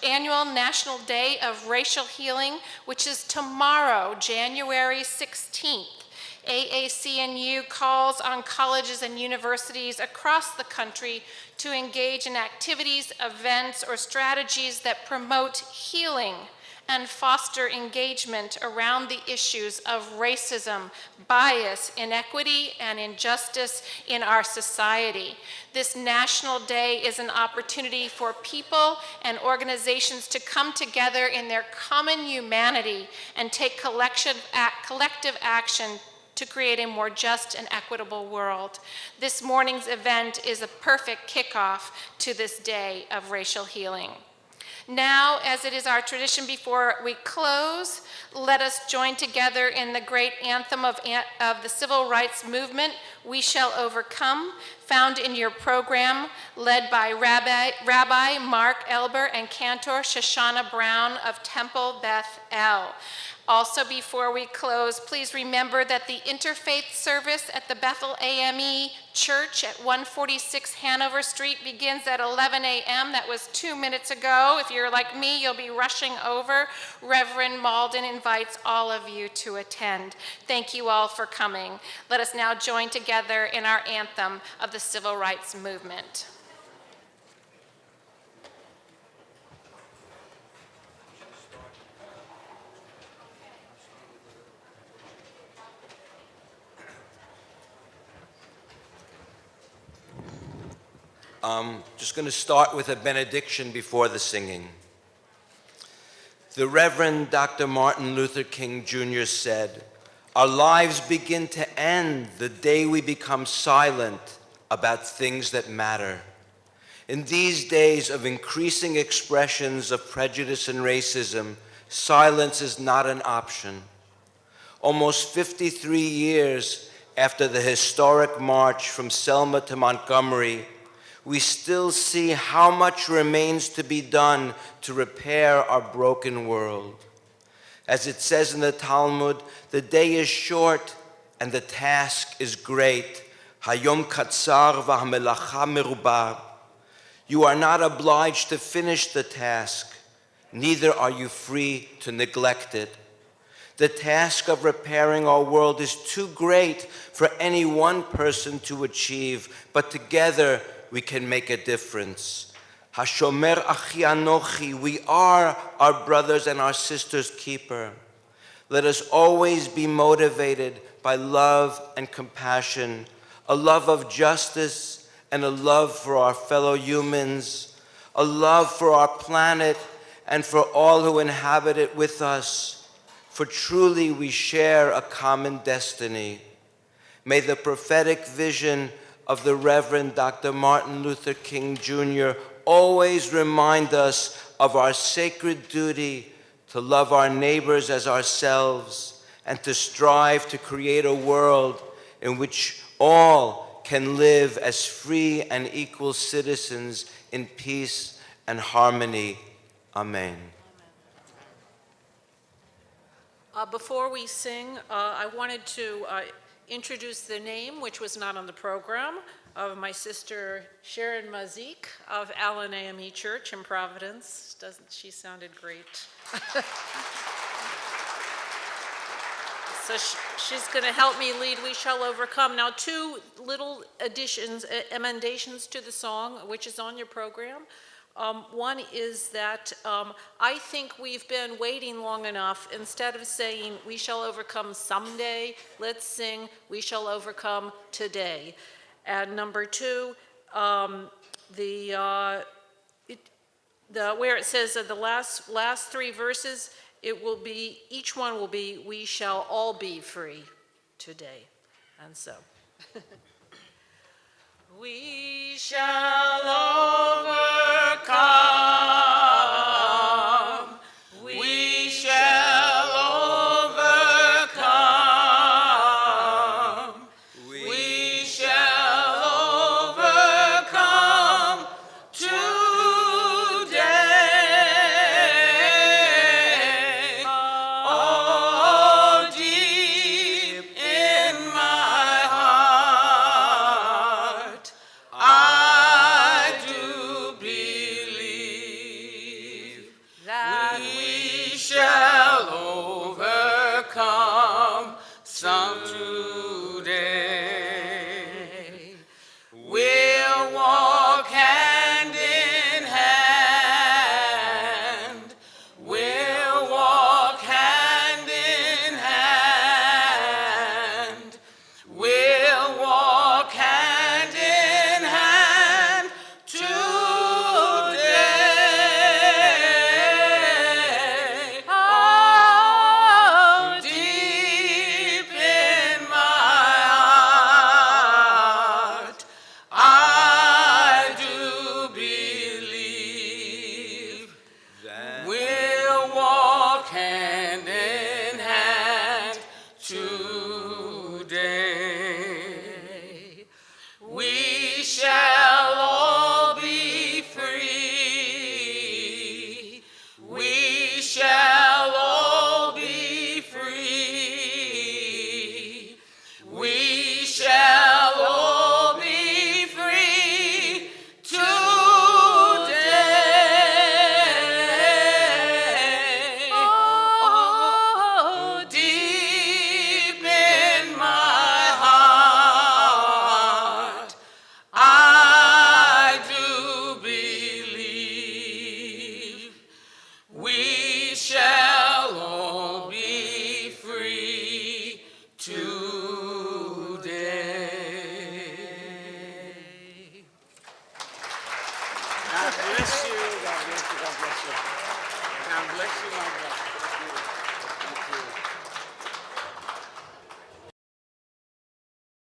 annual National Day of Racial Healing, which is tomorrow, January 16th. AAC&U calls on colleges and universities across the country to engage in activities, events, or strategies that promote healing and foster engagement around the issues of racism, bias, inequity, and injustice in our society. This National Day is an opportunity for people and organizations to come together in their common humanity and take collective action to create a more just and equitable world. This morning's event is a perfect kickoff to this day of racial healing. Now, as it is our tradition before we close, let us join together in the great anthem of, of the civil rights movement, We Shall Overcome, found in your program, led by Rabbi, Rabbi Mark Elber and Cantor Shoshana Brown of Temple Beth El. Also, before we close, please remember that the interfaith service at the Bethel AME Church at 146 Hanover Street begins at 11 a.m. That was two minutes ago. If you're like me, you'll be rushing over. Reverend Malden invites all of you to attend. Thank you all for coming. Let us now join together in our anthem of the civil rights movement. I'm just going to start with a benediction before the singing. The Reverend Dr. Martin Luther King Jr. said, Our lives begin to end the day we become silent about things that matter. In these days of increasing expressions of prejudice and racism, silence is not an option. Almost 53 years after the historic march from Selma to Montgomery, we still see how much remains to be done to repair our broken world. As it says in the Talmud, the day is short and the task is great. Hayom katzar v'hamelacha. You are not obliged to finish the task, neither are you free to neglect it. The task of repairing our world is too great for any one person to achieve, but together we can make a difference. Hashomer Achi Anochi, we are our brothers and our sisters' keeper. Let us always be motivated by love and compassion, a love of justice and a love for our fellow humans, a love for our planet and for all who inhabit it with us. For truly we share a common destiny. May the prophetic vision of the Reverend Dr. Martin Luther King Jr. always remind us of our sacred duty to love our neighbors as ourselves and to strive to create a world in which all can live as free and equal citizens in peace and harmony. Amen. Uh, before we sing, uh, I wanted to uh, introduce the name, which was not on the program, of my sister Sharon Mazik of Allen AME Church in Providence. Doesn't she sounded great? so she, she's going to help me lead We Shall Overcome. Now, two little additions, emendations to the song, which is on your program. Um, one is that um, I think we've been waiting long enough. Instead of saying, we shall overcome someday, let's sing, we shall overcome today. And number two, um, the, uh, it, the, where it says that the last, last three verses, it will be, each one will be, we shall all be free today. And so. we shall overcome.